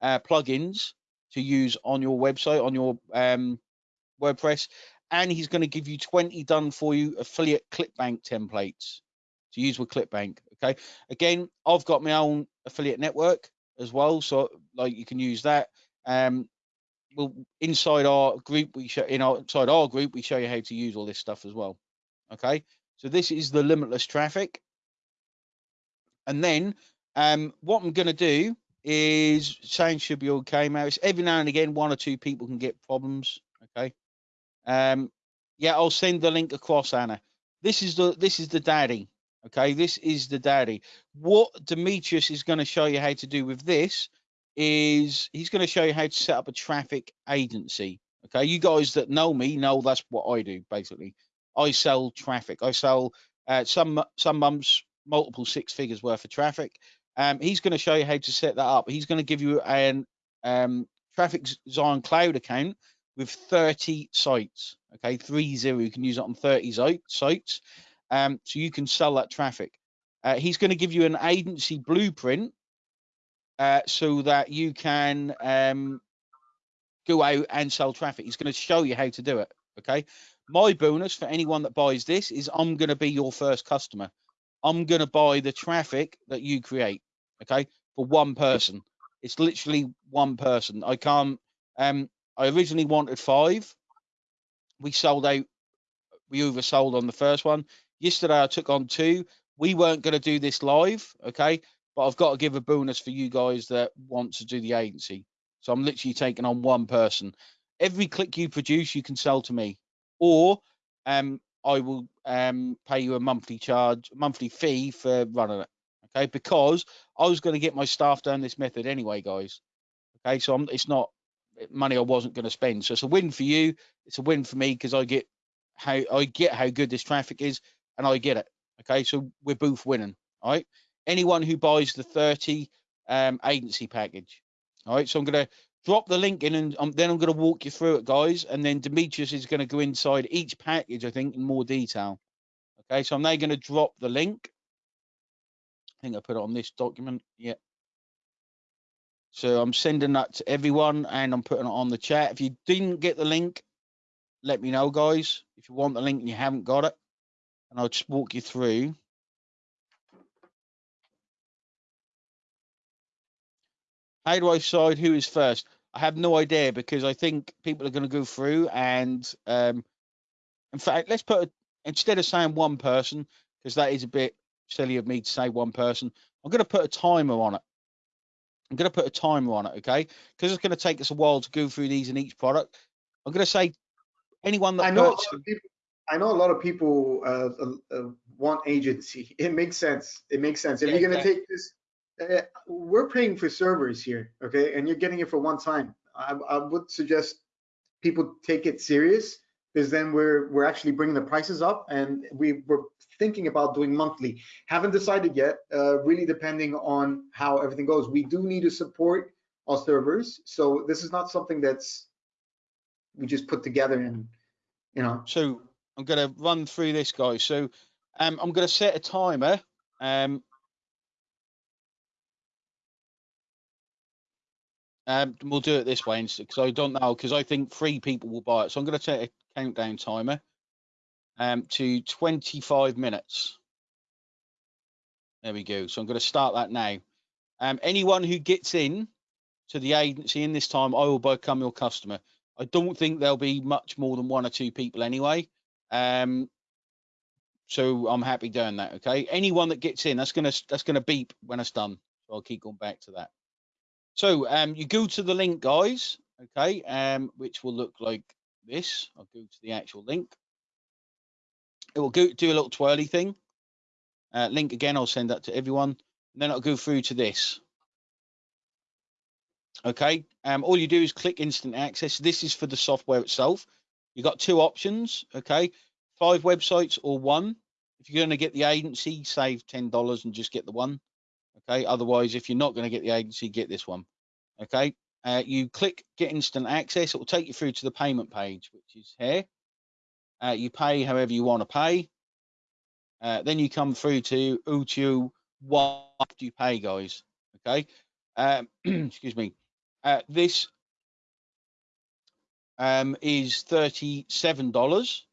uh, plugins to use on your website, on your um, WordPress. And he's going to give you 20 done for you affiliate ClickBank templates to use with ClickBank. Okay. Again, I've got my own affiliate network as well, so like you can use that. Um, well, inside our group, we show in our inside our group, we show you how to use all this stuff as well. Okay. So this is the limitless traffic. And then um, what I'm going to do is saying should be okay, Maris. Every now and again, one or two people can get problems. Okay. Um, yeah, I'll send the link across, Anna. This is the this is the daddy. Okay, this is the daddy. What Demetrius is going to show you how to do with this is he's going to show you how to set up a traffic agency. Okay, you guys that know me know that's what I do basically. I sell traffic. I sell uh, some some months multiple six figures worth of traffic. Um, he's going to show you how to set that up. He's going to give you an um, Traffic Zion Cloud account with 30 sites. Okay, three zero. You can use it on 30 sites. Um, so you can sell that traffic. Uh, he's going to give you an agency blueprint uh, so that you can um, go out and sell traffic. He's going to show you how to do it. Okay. My bonus for anyone that buys this is I'm going to be your first customer. I'm going to buy the traffic that you create. Okay. For one person. It's literally one person. I can't. Um, I originally wanted five. We sold out. We oversold on the first one. Yesterday I took on two. We weren't going to do this live. Okay but I've got to give a bonus for you guys that want to do the agency. So I'm literally taking on one person. Every click you produce, you can sell to me, or um, I will um, pay you a monthly charge, monthly fee for running it. Okay, because I was going to get my staff down this method anyway, guys. Okay, so I'm, it's not money I wasn't going to spend. So it's a win for you. It's a win for me because I get how I get how good this traffic is, and I get it. Okay, so we're both winning. All right anyone who buys the 30 um, agency package. All right, so I'm going to drop the link in and then I'm going to walk you through it, guys. And then Demetrius is going to go inside each package, I think, in more detail. Okay, so I'm now going to drop the link. I think I put it on this document. Yeah. So I'm sending that to everyone and I'm putting it on the chat. If you didn't get the link, let me know, guys. If you want the link and you haven't got it, and I'll just walk you through. How do I decide who is first? I have no idea because I think people are going to go through and, um, in fact, let's put a, instead of saying one person because that is a bit silly of me to say one person. I'm going to put a timer on it. I'm going to put a timer on it, okay? Because it's going to take us a while to go through these in each product. I'm going to say anyone that I know, a lot of people, I know a lot of people uh, uh, uh, want agency. It makes sense. It makes sense. If Yeah, you're gonna exactly. take this, uh, we're paying for servers here, okay, and you're getting it for one time. I, I would suggest people take it serious because then we're we're actually bringing the prices up, and we were thinking about doing monthly. Haven't decided yet. Uh, really depending on how everything goes. We do need to support our servers, so this is not something that's we just put together and you know. so I'm going to run through this, guys. So um, I'm going to set a timer. Um, um, we'll do it this way because I don't know because I think three people will buy it. So I'm going to set a countdown timer um, to 25 minutes. There we go. So I'm going to start that now. Um, anyone who gets in to the agency in this time, I will become your customer. I don't think there'll be much more than one or two people anyway. Um, so I'm happy doing that. Okay. Anyone that gets in, that's gonna that's gonna beep when it's done. So I'll keep going back to that. So um, you go to the link, guys. Okay. Um, which will look like this. I'll go to the actual link. It will go do a little twirly thing. Uh, link again. I'll send that to everyone, and then I'll go through to this. Okay. Um, all you do is click instant access. This is for the software itself. You've got two options. Okay. Five websites or one. If you're going to get the agency, save $10 and just get the one. Okay. Otherwise, if you're not going to get the agency, get this one. Okay. Uh, you click get instant access. It will take you through to the payment page, which is here. Uh, you pay however you want to pay. Uh, then you come through to O2 what do you pay, guys? Okay. Um, excuse me. Uh, this um, is thirty-seven dollars.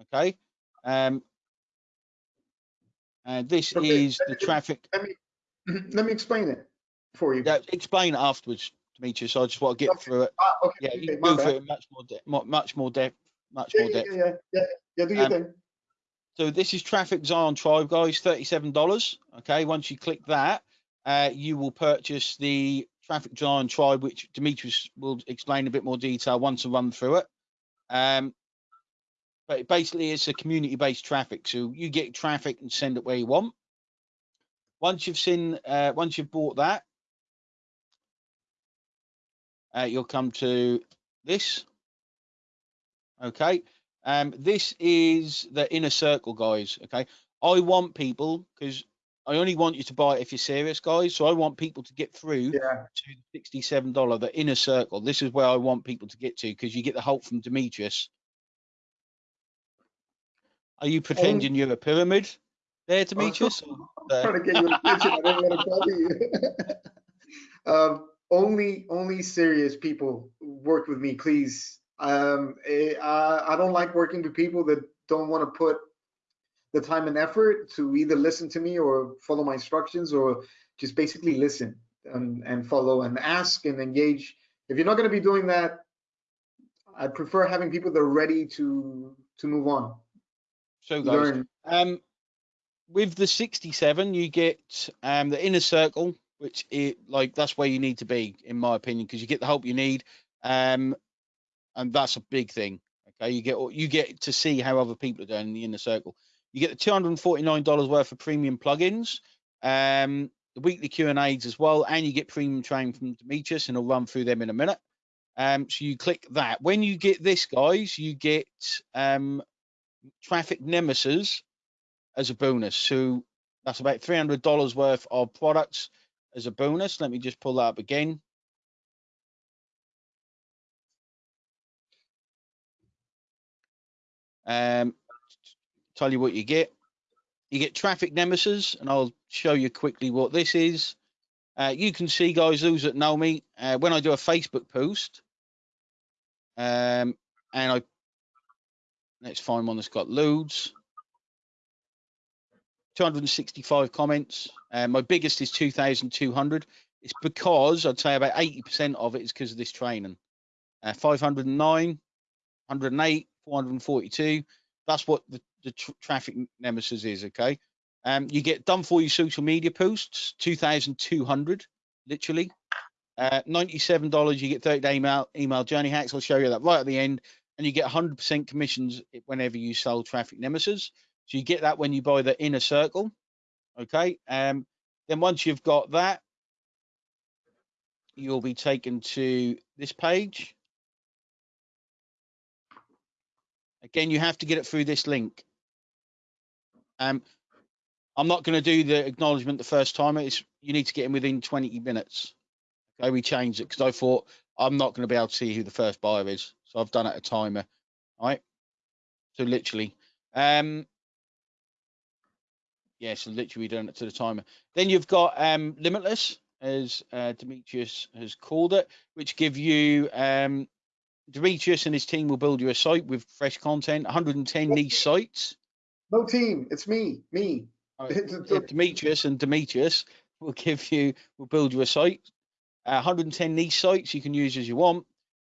Okay. Um, and this Okay, is the traffic. Let me let me explain it for you. Yeah, explain it afterwards, Demetrius. So I just want to get Okay. through it. Ah, okay, Yeah, okay, you go through it in much more depth, much more depth, much Yeah, more depth. yeah, yeah, yeah, yeah, do your Um, thing. So this is Traffic Zion Tribe, guys, thirty-seven dollars. Okay, once you click that, uh, you will purchase the Traffic Zion Tribe, which Demetrius will explain a bit more detail once I run through it. Um, but basically, it's a community-based traffic, so you get traffic and send it where you want. Once you've seen, uh, once you've bought that, uh, you'll come to this. Okay. Um, this is the inner circle, guys. Okay. I want people because I only want you to buy it if you're serious, guys. So I want people to get through Yeah, to the sixty-seven dollar, the inner circle. This is where I want people to get to because you get the help from Demetrius. Are you pretending you're a pyramid there, Demetrius? I'm trying to get your attention. I don't want to bother you. um, only, only serious people work with me, please. Um, eh, I, I don't like working with people that don't want to put the time and effort to either listen to me or follow my instructions or just basically listen and, and follow and ask and engage. If you're not going to be doing that, I prefer having people that are ready to to move on, So, guys. Um, with the 67, you get um, the inner circle, which it like that's where you need to be, in my opinion, because you get the help you need, um, and that's a big thing. Okay, you get you get to see how other people are doing in the inner circle. You get the 249 dollars worth of premium plugins, um, the weekly Q and A's as well, and you get premium training from Demetrius, and I'll run through them in a minute. Um, so you click that. When you get this, guys, you get um, traffic nemesis as a bonus. So that's about three hundred dollars worth of products as a bonus. Let me just pull that up again. Um, tell you what you get. You get traffic nemesis, and I'll show you quickly what this is. Uh, you can see, guys, those that know me, uh, when I do a Facebook post, um, and I let's find one that's got loads. 265 comments. Uh, my biggest is 2,200. It's because I'd say about 80% of it is because of this training. Uh, 509, 108, 442. That's what the, the tr- traffic nemesis is. Okay. Um, you get done for you social media posts, 2,200, literally. Uh, $97, you get 30 day email, email journey hacks. I'll show you that right at the end. And you get 100% commissions whenever you sell traffic nemesis. So you get that when you buy the inner circle. Okay. Um, then once you've got that, you'll be taken to this page. Again, you have to get it through this link. Um, I'm not going to do the acknowledgement the first time. It's you need to get in within 20 minutes. Okay, we changed it because I thought I'm not going to be able to see who the first buyer is, so I've done it a timer. All right. So literally, um, yeah, so literally done it to the timer. Then you've got um, limitless, as uh, Demetrius has called it, which give you um, Demetrius and his team will build you a site with fresh content, 110 niche sites. No team, it's me, me. Demetrius and Demetrius will give you, will build you a site. Uh, 110 niche sites you can use as you want.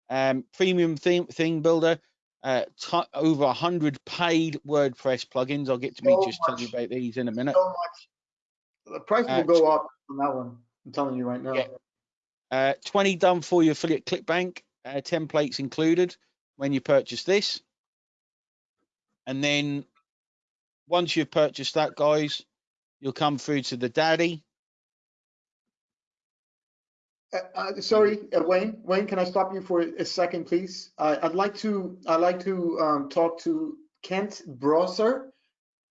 Um, premium theme, theme builder, uh, over 100 paid WordPress plugins. I'll get Demetrius so tell you about these in a minute. So the price will uh, go up on that one. I'm telling you right now. Yeah. Uh, 20 done for your affiliate ClickBank, uh, templates included when you purchase this. And then once you've purchased that, guys, you'll come through to the daddy. Uh, uh, sorry, uh, Wayne. Wayne, can I stop you for a second, please? I'd like to. I'd like to um, talk to Kent Brosser.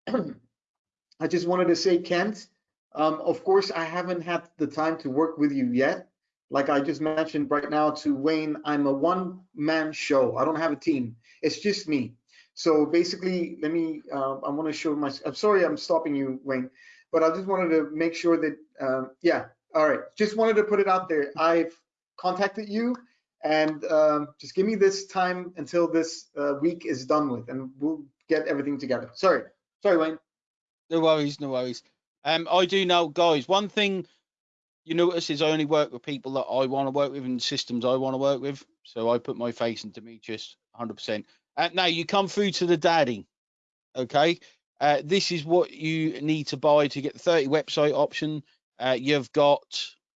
I just wanted to say, Kent. Um, of course, I haven't had the time to work with you yet. Like I just mentioned right now to Wayne, I'm a one-man show. I don't have a team. It's just me. So basically, let me, uh, I want to show my, I'm sorry I'm stopping you, Wayne, but I just wanted to make sure that, uh, yeah, all right. Just wanted to put it out there. I've contacted you and um, just give me this time until this uh, week is done with and we'll get everything together. Sorry, sorry, Wayne. No worries, no worries. Um, I do know, guys, one thing you notice is I only work with people that I want to work with and systems I want to work with. So I put my face in Demetrius 100%. Uh, now you come through to the daddy. Okay. Uh, this is what you need to buy to get the 30 website option. Uh, you've got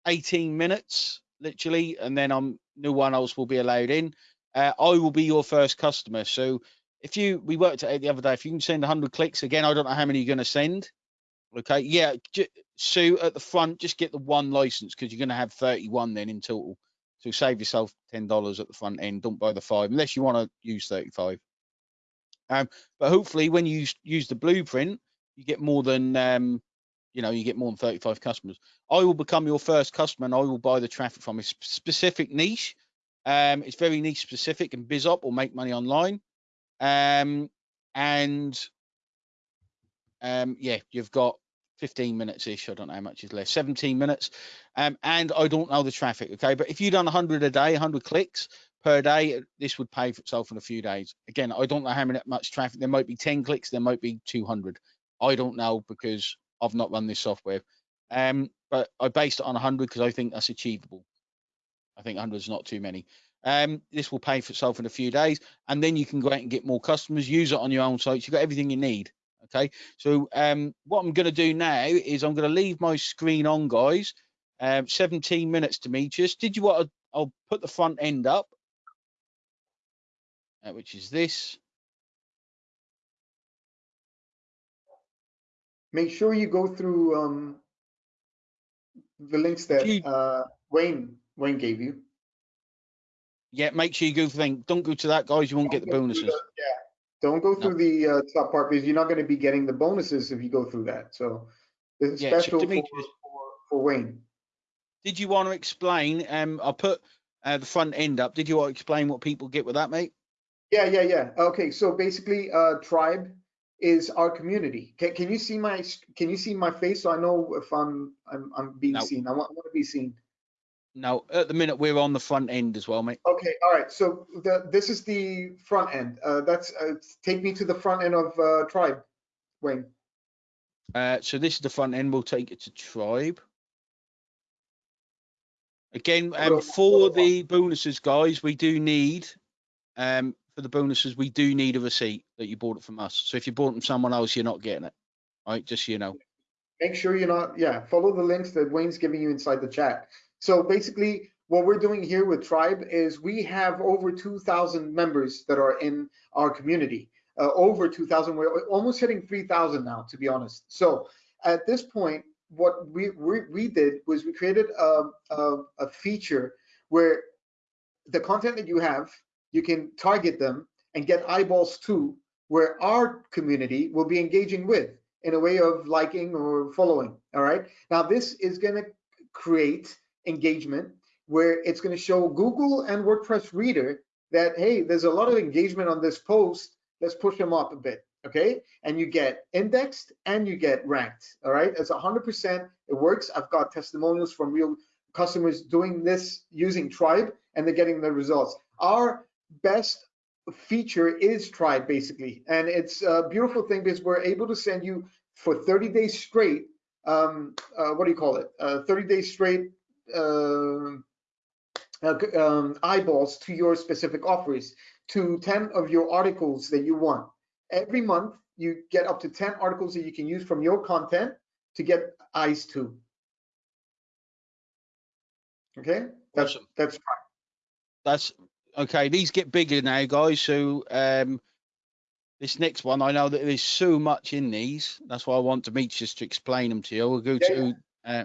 18 minutes literally, and then I'm no one else will be allowed in. Uh, I will be your first customer. So if you, we worked it the other day, if you can send 100 clicks again, I don't know how many you're going to send. Okay. Yeah. so at the front, just get the one license because you're going to have 31 then in total. So save yourself ten dollars at the front end. Don't buy the five unless you want to use thirty-five. Um, but hopefully, when you use the blueprint, you get more than um, you know, you get more than 35 customers. I will become your first customer and I will buy the traffic from a specific niche. Um, it's very niche specific and BizOp will make money online. Um, and um, yeah, you've got 15 minutes ish. I don't know how much is left. 17 minutes. Um, and I don't know the traffic. Okay. But if you've done 100 a day, 100 clicks per day, this would pay for itself in a few days. Again, I don't know how much traffic. There might be 10 clicks. There might be 200. I don't know because I've not run this software. Um, but I based it on 100 because I think that's achievable. I think 100 is not too many. Um, this will pay for itself in a few days, and then you can go out and get more customers. Use it on your own sites. You've got everything you need. Okay, so um, what I'm going to do now is I'm going to leave my screen on, guys. Um, 17 minutes, Demetrius. Did you want to, I'll put the front end up, uh, which is this. Make sure you go through um, the links that uh, Wayne Wayne gave you. Yeah, make sure you go thing. Don't go to that, guys. You won't Don't get the bonuses. The, yeah, don't go through no. the uh, top part because you're not going to be getting the bonuses if you go through that. So this is yeah, special for, for, for, Wayne. Did you want to explain? Um, I'll put uh, the front end up. Did you want to explain what people get with that, mate? Yeah, yeah, yeah. Okay, so basically, uh, tribe is our community. Can, can you see my Can you see my face so I know if I'm I'm, I'm being no. seen? I want, I want to be seen. No, at the minute we're on the front end as well, mate. Okay, all right. So the, this is the front end. Uh, that's uh, take me to the front end of uh, Tribe, Wayne. Uh, so this is the front end. We'll take it to Tribe. Again, um, for the bonuses, guys, we do need um, for the bonuses, we do need a receipt that you bought it from us. So if you bought it from someone else, you're not getting it. Right? just so you know. Make sure you're not. Yeah, follow the links that Wayne's giving you inside the chat. So basically, what we're doing here with Tribe is we have over 2,000 members that are in our community. Uh, over 2,000, we're almost hitting 3,000 now, to be honest. So at this point, what we we, we did was we created a, a, a feature where the content that you have, you can target them and get eyeballs to where our community will be engaging with in a way of liking or following. All right. Now, this is going to create engagement where it's going to show Google and WordPress Reader that, hey, there's a lot of engagement on this post. Let's push them up a bit. Okay. And you get indexed and you get ranked. All right. It's 100%. It works. I've got testimonials from real customers doing this using Tribe and they're getting the results. Our best feature is Tribe basically, and it's a beautiful thing because we're able to send you for 30 days straight. Um, uh, what do you call it? Uh, 30 days straight uh, uh, um, eyeballs to your specific offers, to 10 of your articles that you want. Every month, you get up to 10 articles that you can use from your content to get eyes to. Okay, that's Awesome. that's fine. That's okay. These get bigger now, guys. So um, this next one, I know that there's so much in these. That's why I want Demetrius to explain them to you. We'll go Yeah, to uh,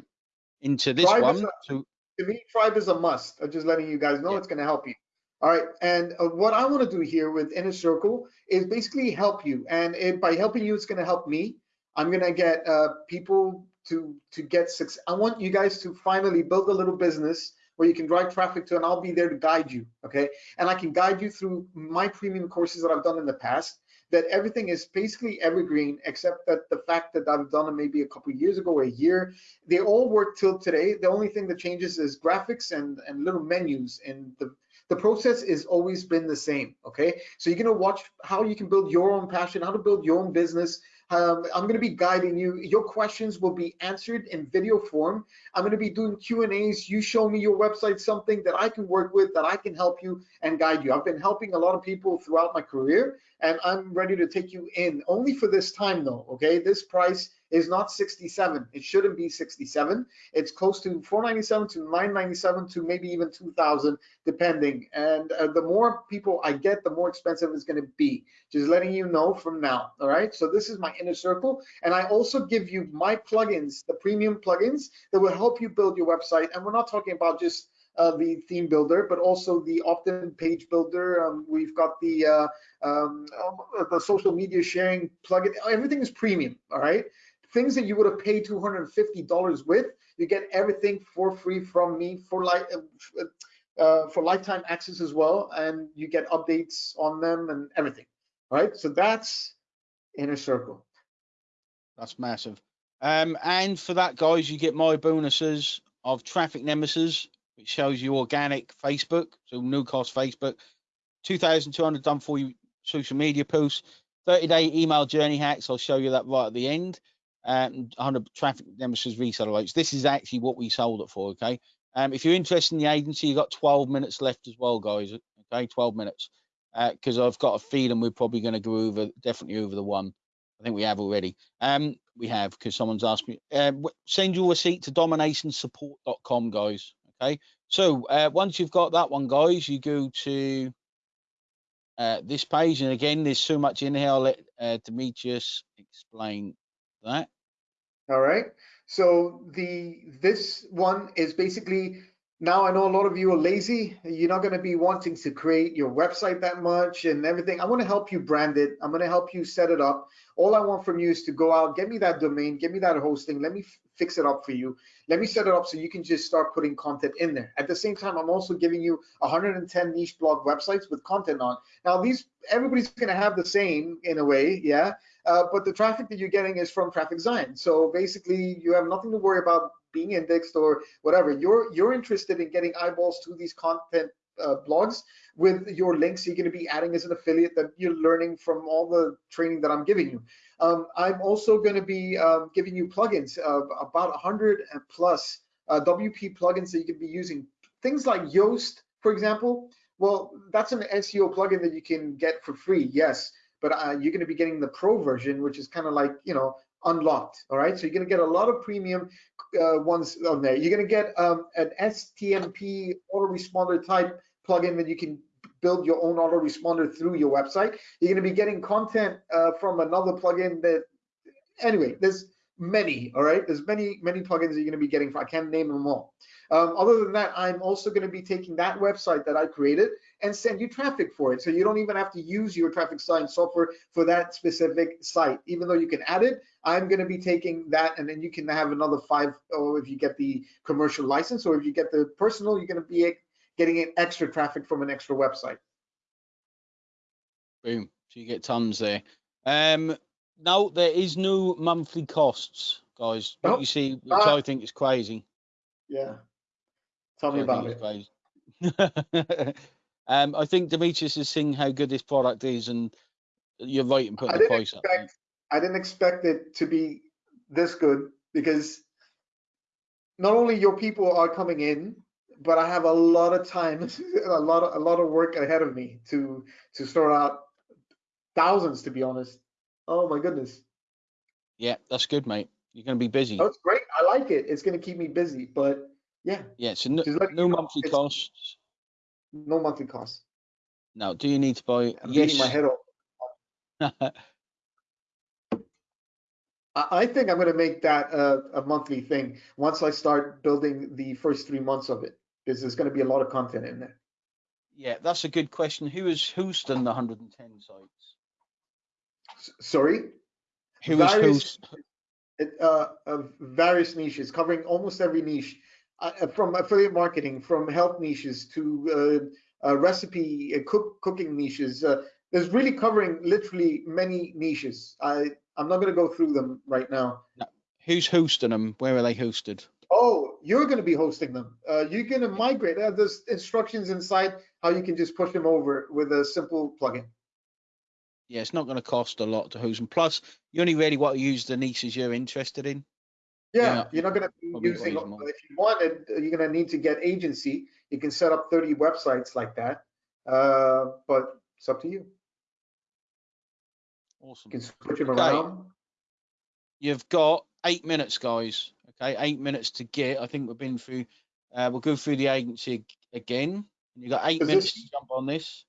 into this Tribe one. a- So to me, Tribe is a must. I'm just letting you guys know Yeah. it's going to help you. All right, and uh, what I want to do here with Inner Circle is basically help you, and it, by helping you, it's going to help me. I'm going to get uh, people to to get success. I want you guys to finally build a little business where you can drive traffic to, and I'll be there to guide you. Okay, and I can guide you through my premium courses that I've done in the past. That everything is basically evergreen, except that the fact that I've done it maybe a couple years ago or a year, they all work till today. The only thing that changes is graphics and and little menus and the the process has always been the same okay so you're going to watch how you can build your own passion how to build your own business um, i'm going to be guiding you. Your questions will be answered in video form. I'm going to be doing q and a's. You show me your website something that i can work with that i can help you and guide you. I've been helping a lot of people throughout my career and i'm ready to take you in. Only for this time though okay? This price is not 67 it shouldn't be 67 it's close to 497 to 997 to maybe even 2000 depending. And uh, the more people I get, the more expensive it's going to be. Just letting you know from now. All right. So this is my inner circle, and I also give you my plugins, the premium plugins that will help you build your website. And we're not talking about just uh, the theme builder, but also the opt-in page builder. Um, we've got the uh, um, uh, the social media sharing plugin. Everything is premium. All right. Things that you would have paid $250 with, you get everything for free from me for like. Uh, for lifetime access as well, and you get updates on them and everything. Right, so that's Inner Circle. that's massive. Um, and for that, guys, you get my bonuses of Traffic Nemesis, which shows you organic Facebook, so no cost Facebook, 2,200 done for you social media posts, 30 day email journey hacks. I'll show you that right at the end. Um, 100 Traffic Nemesis reseller rates. This is actually what we sold it for. Okay. Um, if you're interested in the agency, you've got 12 minutes left as well, guys. Okay, 12 minutes. Because uh, I've got a feeling we're probably going to go over, definitely over the one. I think we have already. Um, we have because someone's asked me. Uh, send your receipt to dominationsupport.com, guys. Okay. So uh, once you've got that one, guys, you go to uh, this page, and again, there's so much in here. I'll let uh, Demetrius explain that. All right. So the this one is basically now I know a lot of you are lazy. You're not going to be wanting to create your website that much and everything. I want to help you brand it. I'm going to help you set it up. All I want from you is to go out, get me that domain, get me that hosting. Let me fix it up for you. Let me set it up so you can just start putting content in there. At the same time, I'm also giving you 110 niche blog websites with content on. Now, these everybody's going to have the same in a way, yeah. Uh, but the traffic that you're getting is from Traffic Zion. So basically, you have nothing to worry about being indexed or whatever. You're you're interested in getting eyeballs to these content uh, blogs with your links. You're going to be adding as an affiliate that you're learning from all the training that I'm giving you. Um, I'm also going to be um, giving you plugins of about 100 plus uh, WP plugins that you can be using. Things like Yoast, for example. Well, that's an SEO plugin that you can get for free. Yes but uh, you're going to be getting the pro version, which is kind of like, you know, unlocked. All right, so you're gonna get a lot of premium uh, ones on there. You're gonna get um, an STMP autoresponder type plugin that you can build your own autoresponder through your website. You're gonna be getting content uh, from another plugin that, anyway, there's many. All right, there's many many plugins you're gonna be getting. For, I can't name them all. Um, other than that, I'm also going to be taking that website that I created and send you traffic for it. So you don't even have to use your traffic Zion software for that specific site. Even though you can add it, I'm going to be taking that and then you can have another five, or if you get the commercial license, or if you get the personal, you're going to be getting extra traffic from an extra website. Boom. So you get tons there. Um, no, there is no monthly costs, guys. Nope. you see, which Uh, I think is crazy. Yeah. Tell me I about it. um, I think Demetrius is seeing how good this product is, and you're right in I putting the price up. I didn't expect it to be this good because not only your people are coming in, but I have a lot of time, a lot of a lot of work ahead of me to to sort out thousands to be honest. Oh my goodness. Yeah, that's good, mate. You're going to be busy. Oh, it's great. I like it. It's gonna keep me busy, but yeah, Yeah, so no, no know, monthly costs. No monthly cost. Now, do you need to buy? I'm yes. my head off. I think I'm gonna make that a, a monthly thing once I start building the first three months of it, because there's gonna be a lot of content in there. yeah, that's a good question. Who is who's done the 110 sites? S- Sorry? Who is Various- who's? it, uh, various niches, covering almost every niche, uh, uh, from affiliate marketing, from health niches to uh, uh, recipe, uh, cook, cooking niches. Uh, there's really covering literally many niches. I I'm not going to go through them right now. Who's hosting them? Where are they hosted? Oh, you're going to be hosting them. Uh, you're going to migrate. Uh, there's instructions inside how you can just push them over with a simple plugin. Yeah, it's not going to cost a lot to host them. Plus, you only really want to use the niches you're interested in. Yeah, Yeah, you're not going to be probably using, if you wanted, uh, you're going to need to get agency. You can set up 30 websites like that, uh, but it's up to you. Awesome. You can switch them Okay. around. You've got eight minutes, guys. Okay, eight minutes to get. I think we've been through. Uh, we'll go through the agency ag- again. You've got eight minutes this- to jump on this.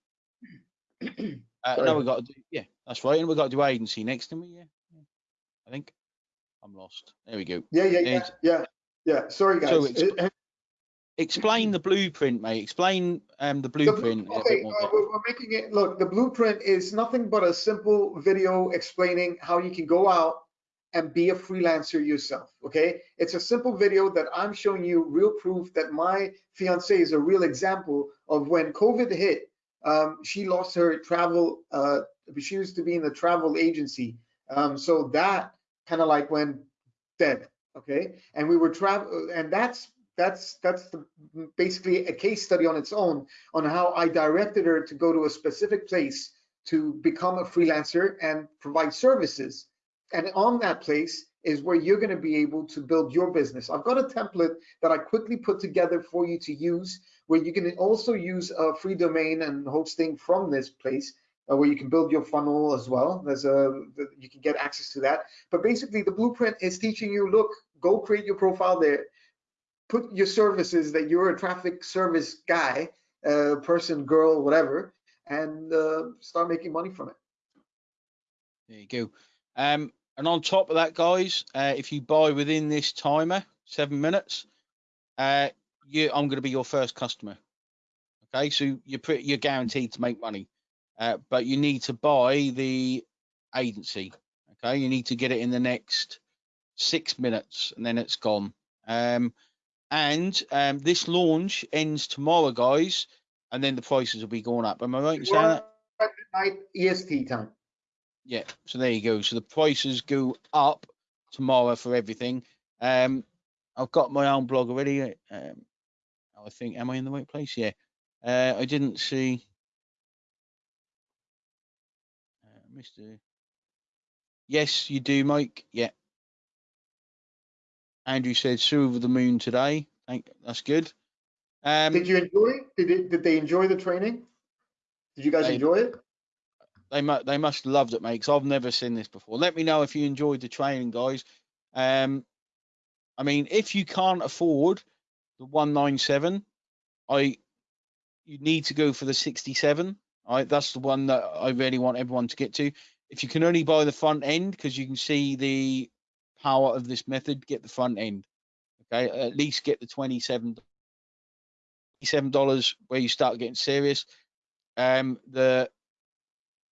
Uh, Sorry. no, we got to do. Yeah, that's right. And we've got to do agency next, didn't we? Yeah. yeah. I think. I'm lost. There we go. Yeah, yeah, yeah, yeah, yeah. Sorry, guys. So Uh, Explain the blueprint, mate. Explain um the the blueprint. in a okay, uh, we're making it. Look, the blueprint is nothing but a simple video explaining how you can go out and be a freelancer yourself. Okay, it's a simple video that I'm showing you real proof that my fiance is a real example of when COVID hit. Um, she lost her travel. Uh, she used to be in the travel agency, um, so that kind of like went dead. Okay, and we were travel, and that's that's that's the, basically a case study on its own on how I directed her to go to a specific place to become a freelancer and provide services. And on that place is where you're going to be able to build your business. I've got a template that I quickly put together for you to use, where you can also use a free domain and hosting from this place. Uh, where you can build your funnel as well. There's a you can get access to that. But basically, the blueprint is teaching you: look, go create your profile there, put your services that you're a traffic service guy, uh, person, girl, whatever, and uh, start making money from it. There you go. Um, and on top of that, guys, uh, if you buy within this timer, seven minutes, uh, you, I'm going to be your first customer. Okay, so you're pretty, you're guaranteed to make money, uh, but you need to buy the agency. Okay, you need to get it in the next six minutes, and then it's gone. Um, and um, this launch ends tomorrow, guys, and then the prices will be going up. Am I right in saying that? Night EST time. Yeah, so there you go. So the prices go up tomorrow for everything. Um, I've got my own blog already. Um, I think, am I in the right place? Yeah. Uh, I didn't see. Mr. Yes, you do, Mike. Yeah. Andrew said Sue over the moon today. Thank, that's good. Um, Did you enjoy? Did it, did they enjoy the training? Did you guys They- enjoy it? they must they must have loved it, mate. Because I've never seen this before. Let me know if you enjoyed the training, guys. Um, I mean, if you can't afford the 197, I you need to go for the 67. Right, that's the one that I really want everyone to get to. If you can only buy the front end, because you can see the power of this method, get the front end. Okay, at least get the 27 dollars where you start getting serious. Um, the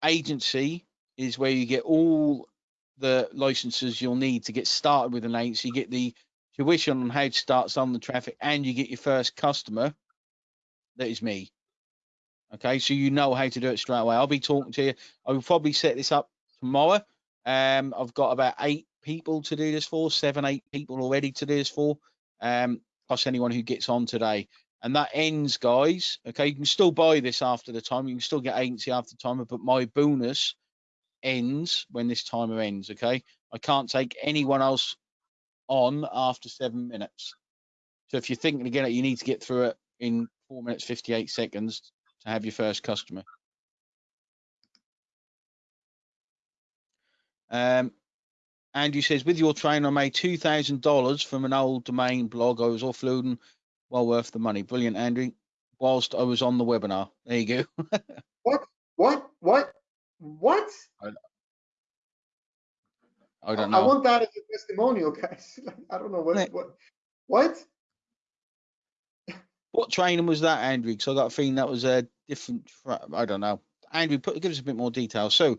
agency is where you get all the licenses you'll need to get started with an agency. You get the tuition on how to start selling the traffic, and you get your first customer. That is me. Okay, so you know how to do it straight away. I'll be talking to you. I will probably set this up tomorrow. Um, I've got about eight people to do this for, seven, eight people already to do this for, um, plus anyone who gets on today. And that ends, guys. Okay, you can still buy this after the time. You can still get agency after the timer, but my bonus ends when this timer ends. Okay, I can't take anyone else on after seven minutes. So if you're thinking again, you need to get through it in four minutes, 58 seconds to have your first customer. Um, Andrew says, with your trainer, I made $2,000 from an old domain blog I was offloading. Well worth the money. Brilliant, Andrew. Whilst I was on the webinar. There you go. what? What? What? What? I, I don't know. I want that as a testimonial, guys. I don't know what. What? What? What training was that, Andrew? Because I got a feeling that was a different. I don't know. Andrew, put give us a bit more detail. So,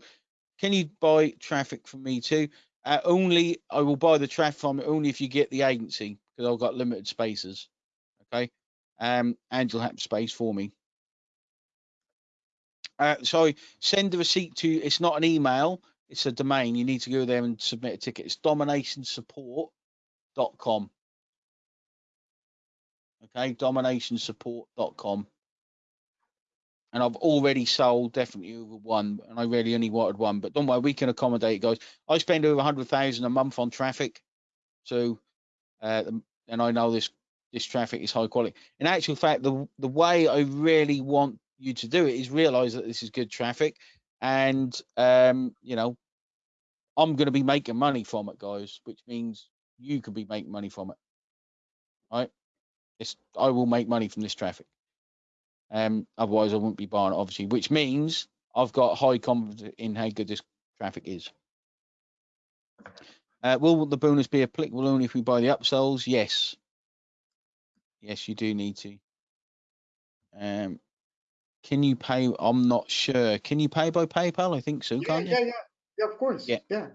can you buy traffic from me too? Uh, only I will buy the traffic from it only if you get the agency because I've got limited spaces. Okay, um, and you'll have space for me. Uh, so send the receipt to. It's not an email. It's a domain. You need to go there and submit a ticket. It's dominationsupport.com okay dominationsupport.com and I've already sold definitely over one, and I really only wanted one. But don't worry, we can accommodate guys. I spend over a hundred thousand a month on traffic, so uh, and I know this this traffic is high quality. In actual fact, the the way I really want you to do it is realize that this is good traffic, and um, you know, I'm going to be making money from it, guys, which means you could be making money from it. Right? It's, I will make money from this traffic. Um, otherwise, I wouldn't be buying it, obviously, which means I've got high confidence in how good this traffic is. Uh, will the bonus be applicable only if we buy the upsells? Yes. Yes, you do need to. Um, can you pay? I'm not sure. Can you pay by PayPal? I think so, yeah, can't yeah, you? Yeah, yeah, of course. Yeah. Yeah.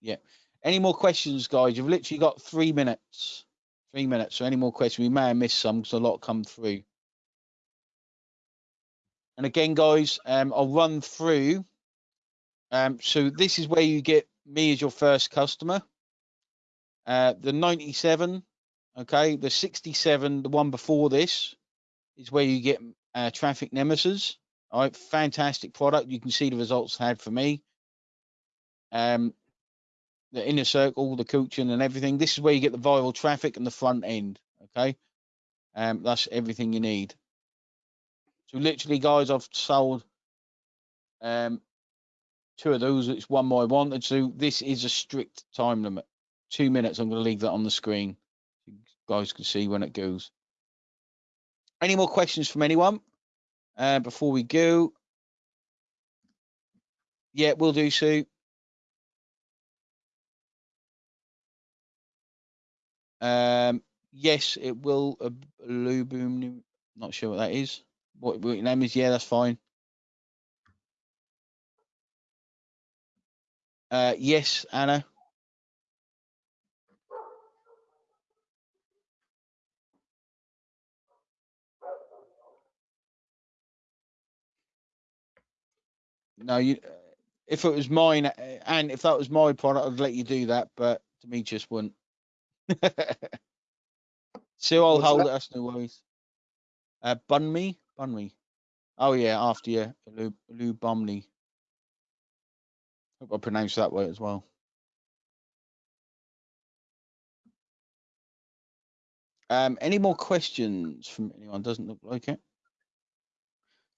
Yeah. Any more questions, guys? You've literally got three minutes. Three minutes. So any more questions? We may have missed some because a lot come through. And again, guys, um, I'll run through. Um, so this is where you get me as your first customer. Uh, the 97, okay, the 67, the one before this, is where you get uh, Traffic Nemesis. All right, fantastic product. You can see the results had for me. Um, the inner circle, the coaching, and everything. This is where you get the viral traffic and the front end. Okay, um, that's everything you need. So literally, guys, I've sold um, two of those. It's one more I wanted. So this is a strict time limit. Two minutes. I'm going to leave that on the screen. You guys can see when it goes. Any more questions from anyone uh, before we go? Yeah, we'll do, Sue. Um, yes, it will. Blue boom. Not sure what that is. What, what your name is? Yeah, that's fine. Uh, yes, Anna. No, you. If it was mine, and if that was my product, I'd let you do that. But Demetrius wouldn't. so I'll What's hold that? it. That's no worries. Uh, bun me, bun me. Oh yeah, after you, Lou, Lou Bumley. Hope I pronounced that way as well. Um, any more questions from anyone? Doesn't look like it.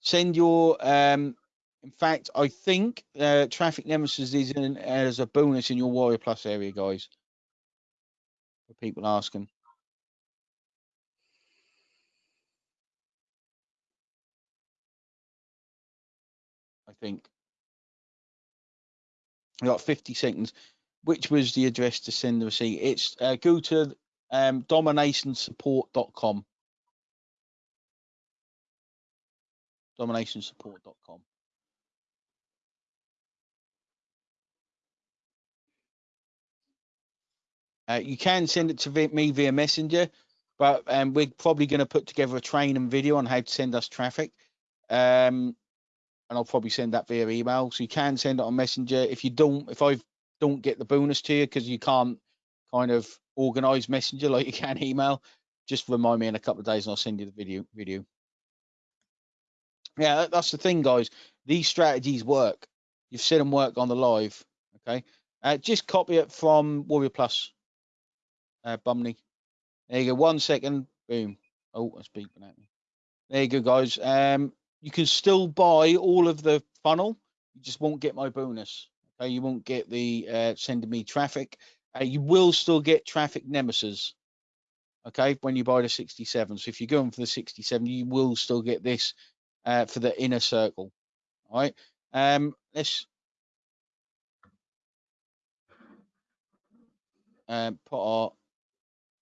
Send your um, in fact, I think uh, Traffic Nemesis is in as a bonus in your Warrior Plus area, guys. For people asking. I think. I got 50 seconds. Which was the address to send the receipt? It's uh, go to um, dominationsupport.com. Dominationsupport.com. Uh, you can send it to me via Messenger, but um, we're probably going to put together a training video on how to send us traffic. Um, and I'll probably send that via email. So you can send it on Messenger. If you don't, if I don't get the bonus to you because you can't kind of organize Messenger like you can email, just remind me in a couple of days and I'll send you the video. Video. Yeah, that's the thing, guys. These strategies work. You've seen them work on the live. Okay. Uh, just copy it from Warrior Plus. Uh. There you go. One second. Boom. Oh, that's beeping at me. There you go, guys. Um, you can still buy all of the funnel. You just won't get my bonus. Okay, you won't get the uh, sending me traffic. Uh, you will still get traffic nemesis. Okay, when you buy the 67. So if you're going for the 67, you will still get this uh, for the inner circle. All right. Um, let's uh, put our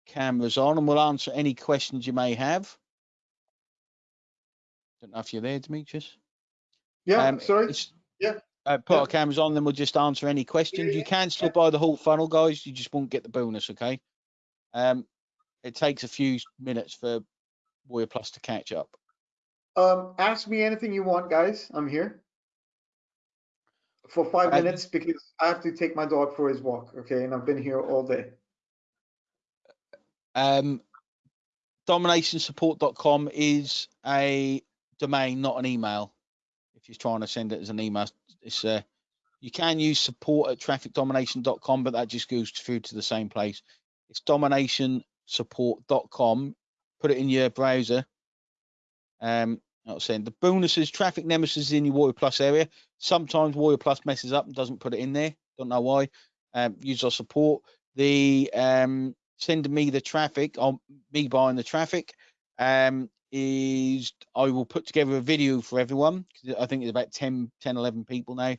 cameras on and we'll answer any questions you may have. Don't know if you're there, Demetrius. Yeah, Um, sorry. Yeah. Uh, put Yeah. our cameras on, then we'll just answer any questions. yeah, You can still yeah. buy the whole funnel, guys. You just won't get the bonus, okay? Um, it takes a few minutes for Warrior Plus to catch up. Um, ask me anything you want, guys. I'm here for five minutes because I have to take my dog for his walk. Okay, and I've been here all day. Um, dominationsupport.com is a domain, not an email. If you're trying to send it as an email, it's uh, you can use support at trafficdomination.com, but that just goes through to the same place. It's dominationsupport.com. Put it in your browser. Um, I was saying the bonuses, traffic nemesis is in your Warrior Plus area. Sometimes Warrior Plus messes up and doesn't put it in there. Don't know why. Um, use our support. The um, sending me the traffic on me buying the traffic um, is I will put together a video for everyone. I think there's about 10, 10, 11 people now.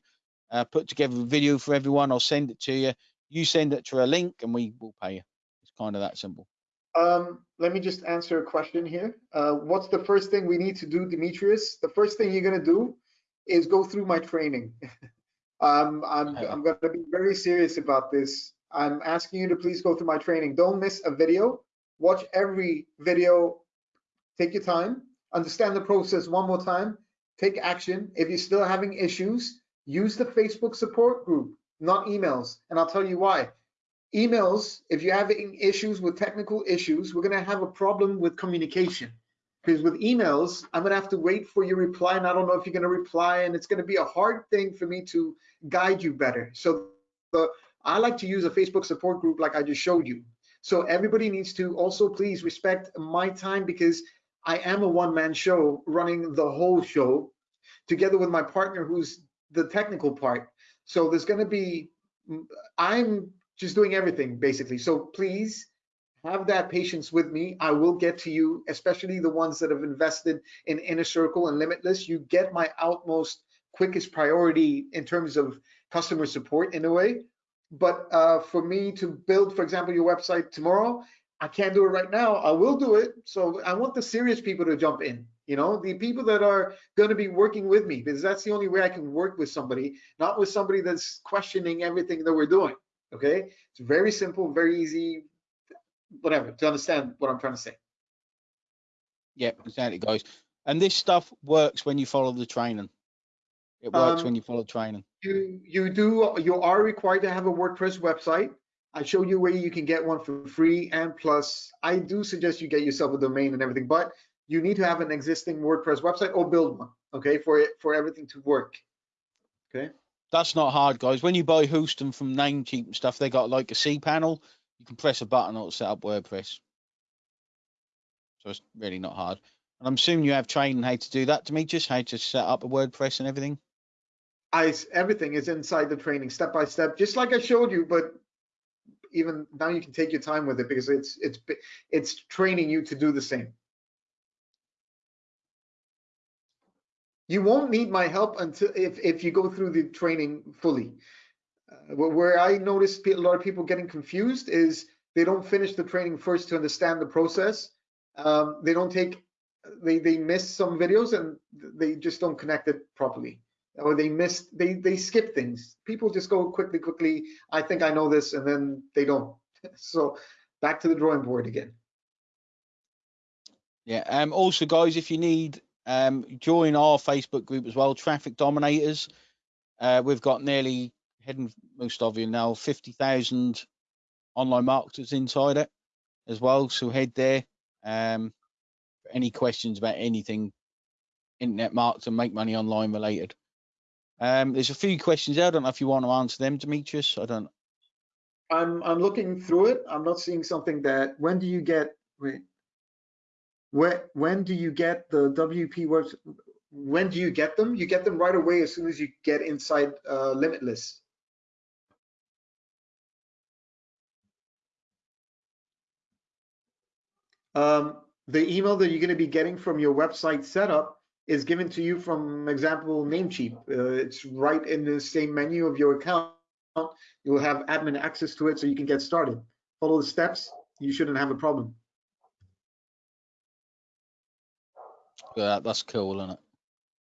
Uh, put together a video for everyone. I'll send it to you. You send it to a link and we will pay you. It's kind of that simple. Um, let me just answer a question here. Uh, what's the first thing we need to do, Demetrius? The first thing you're gonna do is go through my training. um, I'm, Okay. I'm gonna be very serious about this. I'm asking you to please go through my training. Don't miss a video. Watch every video. Take your time. Understand the process one more time. Take action. If you're still having issues, use the Facebook support group, not emails. And I'll tell you why emails, if you're having issues with technical issues, we're going to have a problem with communication. Because with emails, I'm going to have to wait for your reply, and I don't know if you're going to reply, and it's going to be a hard thing for me to guide you better. So the, I like to use a Facebook support group like I just showed you. So everybody needs to also please respect my time because I am a one-man show running the whole show together with my partner who's the technical part. So there's going to be, I'm just doing everything basically. So please have that patience with me. I will get to you, especially the ones that have invested in Inner Circle and Limitless. You get my utmost quickest priority in terms of customer support in a way. But uh, for me to build, for example, your website tomorrow, I can't do it right now. I will do it. So I want the serious people to jump in. You know, the people that are going to be working with me, because that's the only way I can work with somebody, not with somebody that's questioning everything that we're doing. Okay, it's very simple, very easy, whatever, to understand what I'm trying to say. Yeah, exactly, guys. And this stuff works when you follow the training. It works Um, when you follow training. You you do you are required to have a WordPress website. I show you where you can get one for free and plus I do suggest you get yourself a domain and everything, but you need to have an existing WordPress website or build one, okay, for it for everything to work. Okay. That's not hard, guys. When you buy hosting from Namecheap and stuff, they got like a C panel. You can press a button, it'll set up WordPress. So it's really not hard. And I'm assuming you have training how to do that, Demetrius, how to set up a WordPress and everything. I everything is inside the training, step by step, just like I showed you. But even now, you can take your time with it because it's it's it's training you to do the same. You won't need my help until if if you go through the training fully. Uh, where I notice a lot of people getting confused is they don't finish the training first to understand the process. Um, they don't take they they miss some videos and they just don't connect it properly or they miss they they skip things. People just go quickly quickly i think i know this and then they don't. So back to the drawing board again. Yeah um also guys if you need um join our facebook group as well traffic dominators. Uh we've got nearly heading most of you now 50,000 online marketers inside it as well so head there. Um any questions about anything internet marketing make money online related um, there's a few questions. I don't know if you want to answer them, Demetrius. I don't. I'm I'm looking through it. I'm not seeing something that. When do you get? Wait. When when do you get the WP works? When do you get them? You get them right away as soon as you get inside uh, Limitless. Um, the email that you're going to be getting from your website setup is given to you from example Namecheap. Uh, it's right in the same menu of your account. You will have admin access to it so you can get started. Follow the steps, you shouldn't have a problem. Yeah, that's cool, isn't it?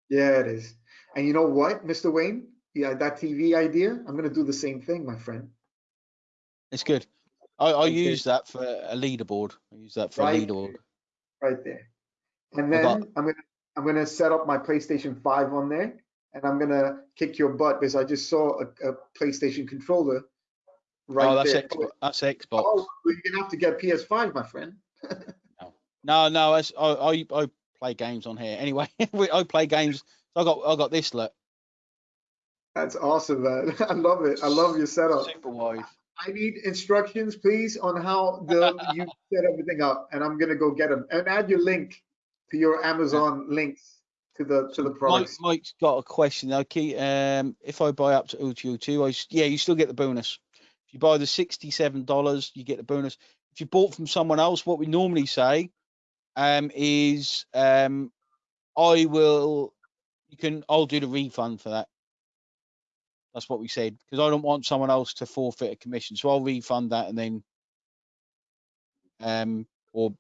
Yeah, it is. And you know what, Mr. Wayne? Yeah, that TV idea, I'm going to do the same thing, my friend. It's good. I, I use that for a leaderboard. I use that for right a leaderboard. Right there. And then I'm going to I'm gonna set up my PlayStation 5 on there and I'm gonna kick your butt because I just saw a, a PlayStation controller right oh, that's there. Xbox. That's Xbox. Oh, you're gonna have to get PS5, my friend. no, no, no I, I, I play games on here anyway. I play games. I got I got this look. That's awesome, man. I love it. I love your setup. Super wide. I need instructions, please, on how the you set everything up, and I'm gonna go get them. And add your link to your Amazon links to the to the price. Mike, Mike's got a question. Okay, um, if I buy up to OTO2, I yeah, you still get the bonus. If you buy the sixty-seven dollars, you get the bonus. If you bought from someone else, what we normally say um, is um, I will. You can. I'll do the refund for that. That's what we said because I don't want someone else to forfeit a commission, so I'll refund that and then, um, or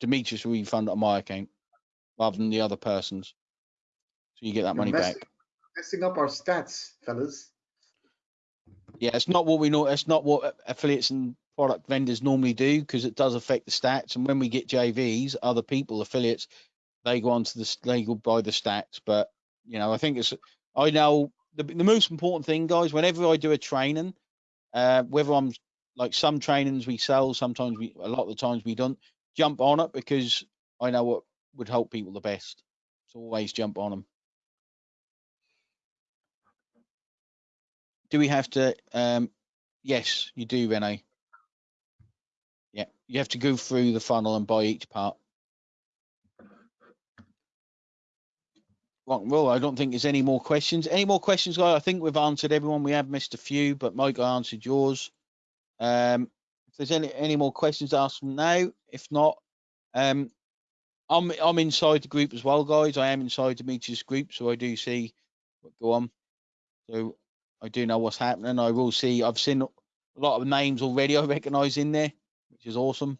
Demetrius will refund it on my account rather than the other person's. So you get that You're money messing, back. Messing up our stats, fellas. Yeah, it's not what we know. It's not what affiliates and product vendors normally do because it does affect the stats. And when we get JVs, other people, affiliates, they go onto the they go by the stats. But you know, I think it's I know the the most important thing, guys. Whenever I do a training, uh, whether I'm like some trainings we sell, sometimes we a lot of the times we don't jump on it because I know what would help people the best. So always jump on them. Do we have to? Um, yes, you do, Rene. Yeah, you have to go through the funnel and buy each part. Well, I don't think there's any more questions. Any more questions, guys? I think we've answered everyone. We have missed a few, but Mike, I answered yours. Um, if there's any any more questions, ask them now. If not, um, I'm I'm inside the group as well, guys. I am inside the Demetrius group, so I do see what go on. So I do know what's happening. I will see. I've seen a lot of names already. I recognise in there, which is awesome.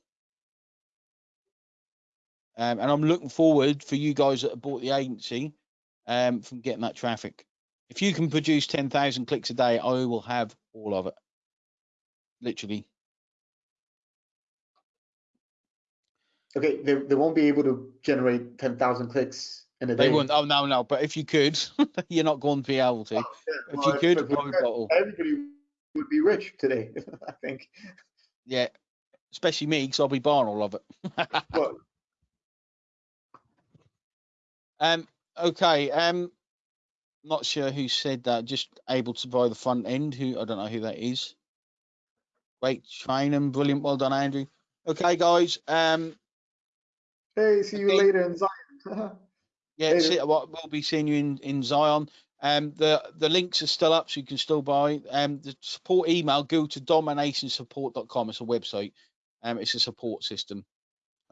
Um, and I'm looking forward for you guys that have bought the agency um, from getting that traffic. If you can produce 10,000 clicks a day, I will have all of it. Literally. Okay, they, they won't be able to generate 10,000 clicks in a day. They won't. Oh, no, no. But if you could, you're not going to be able to. Oh, yeah. If well, you could, everybody would be rich today, I think. Yeah, especially me, because I'll be buying all of it. um. Okay. Um. Not sure who said that. Just able to buy the front end. Who I don't know who that is. Great training, brilliant. Well done, Andrew. Okay, guys. Um, Hey, see you later in Zion. yeah, see, we'll be seeing you in, in Zion. Um, the the links are still up, so you can still buy. Um, the support email go to dominationsupport.com. It's a website. Um, it's a support system.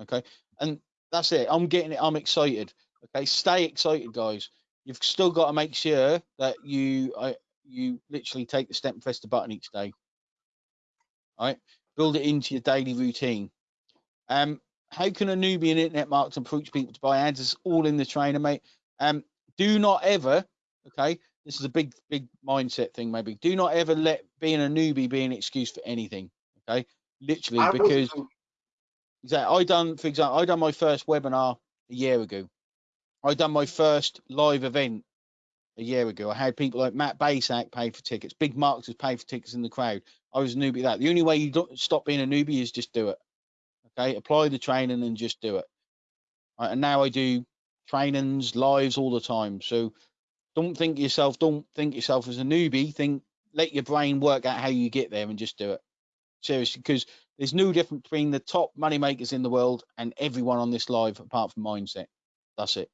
Okay, and that's it. I'm getting it. I'm excited. Okay, stay excited, guys. You've still got to make sure that you uh, you literally take the step and press the button each day. All right, build it into your daily routine. Um, how can a newbie in internet marketing approach people to buy ads? It's all in the trainer, mate. Um, do not ever, okay, this is a big, big mindset thing, maybe. Do not ever let being a newbie be an excuse for anything, okay? Literally, I because exactly, I done, for example, I done my first webinar a year ago. I done my first live event a year ago. I had people like Matt Bacak pay for tickets, big marketers pay for tickets in the crowd. I was a newbie at that. The only way you don't stop being a newbie is just do it. Okay, apply the training and just do it. Right, and now I do trainings, lives all the time. So don't think yourself, don't think yourself as a newbie. Think, let your brain work out how you get there and just do it. Seriously, because there's no difference between the top money makers in the world and everyone on this live apart from mindset. That's it.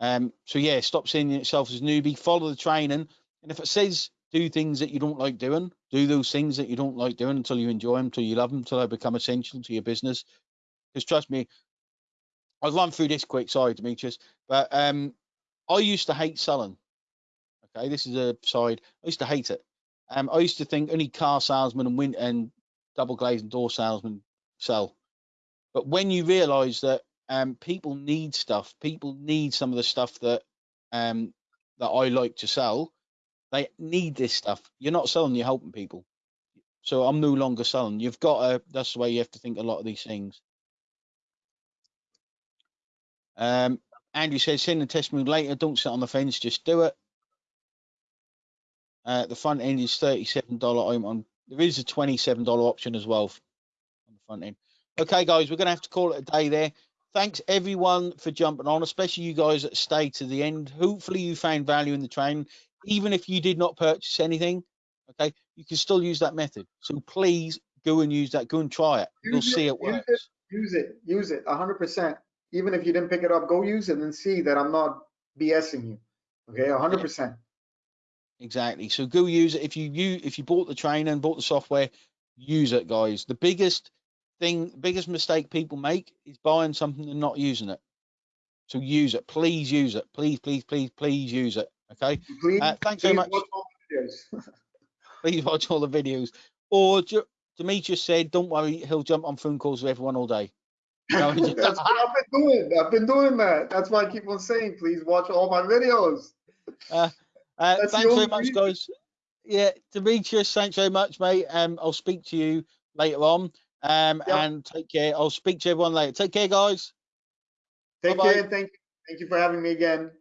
Um, so yeah, stop seeing yourself as a newbie, follow the training. And if it says do things that you don't like doing, do those things that you don't like doing until you enjoy them, until you love them, until they become essential to your business. Because trust me, I'll run through this quick, sorry, Demetrius, but um, I used to hate selling. Okay, this is a side. I used to hate it. Um, I used to think only car salesmen and win and double glazed door salesmen sell. But when you realise that um, people need stuff, people need some of the stuff that um, that I like to sell. They need this stuff. You're not selling, you're helping people. So I'm no longer selling. You've got to. That's the way you have to think a lot of these things. Um, Andrew says, send a testimony later. Don't sit on the fence. Just do it. Uh, the front end is thirty-seven dollar. I'm on. There is a twenty-seven dollar option as well on the front end. Okay, guys, we're gonna have to call it a day there. Thanks everyone for jumping on, especially you guys that stay to the end. Hopefully, you found value in the training, even if you did not purchase anything. Okay, you can still use that method. So please go and use that. Go and try it. You'll Use it, see it use works. it. Use it, use it, hundred percent. Even if you didn't pick it up, go use it and see that I'm not BSing you. Okay, hundred percent. Exactly. So go use it. If you you if you bought the trainer and bought the software, use it, guys. The biggest thing, biggest mistake people make is buying something and not using it. So use it. Please use it. Please, please, please, please use it. Okay. Please, Uh, thanks very please much. watch. Please watch all the videos. Or Demetrius said, "Don't worry, he'll jump on phone calls with everyone all day." No, just- That's what I've been doing. I've been doing that. That's why I keep on saying, please watch all my videos. Uh, the thanks very much, reason. guys. Yeah, Demetrius, thanks very much, mate. Um, I'll speak to you later on. Um, and take care. I'll speak to everyone later. Take care, guys. Take Bye-bye. care. Thank you. Thank you for having me again.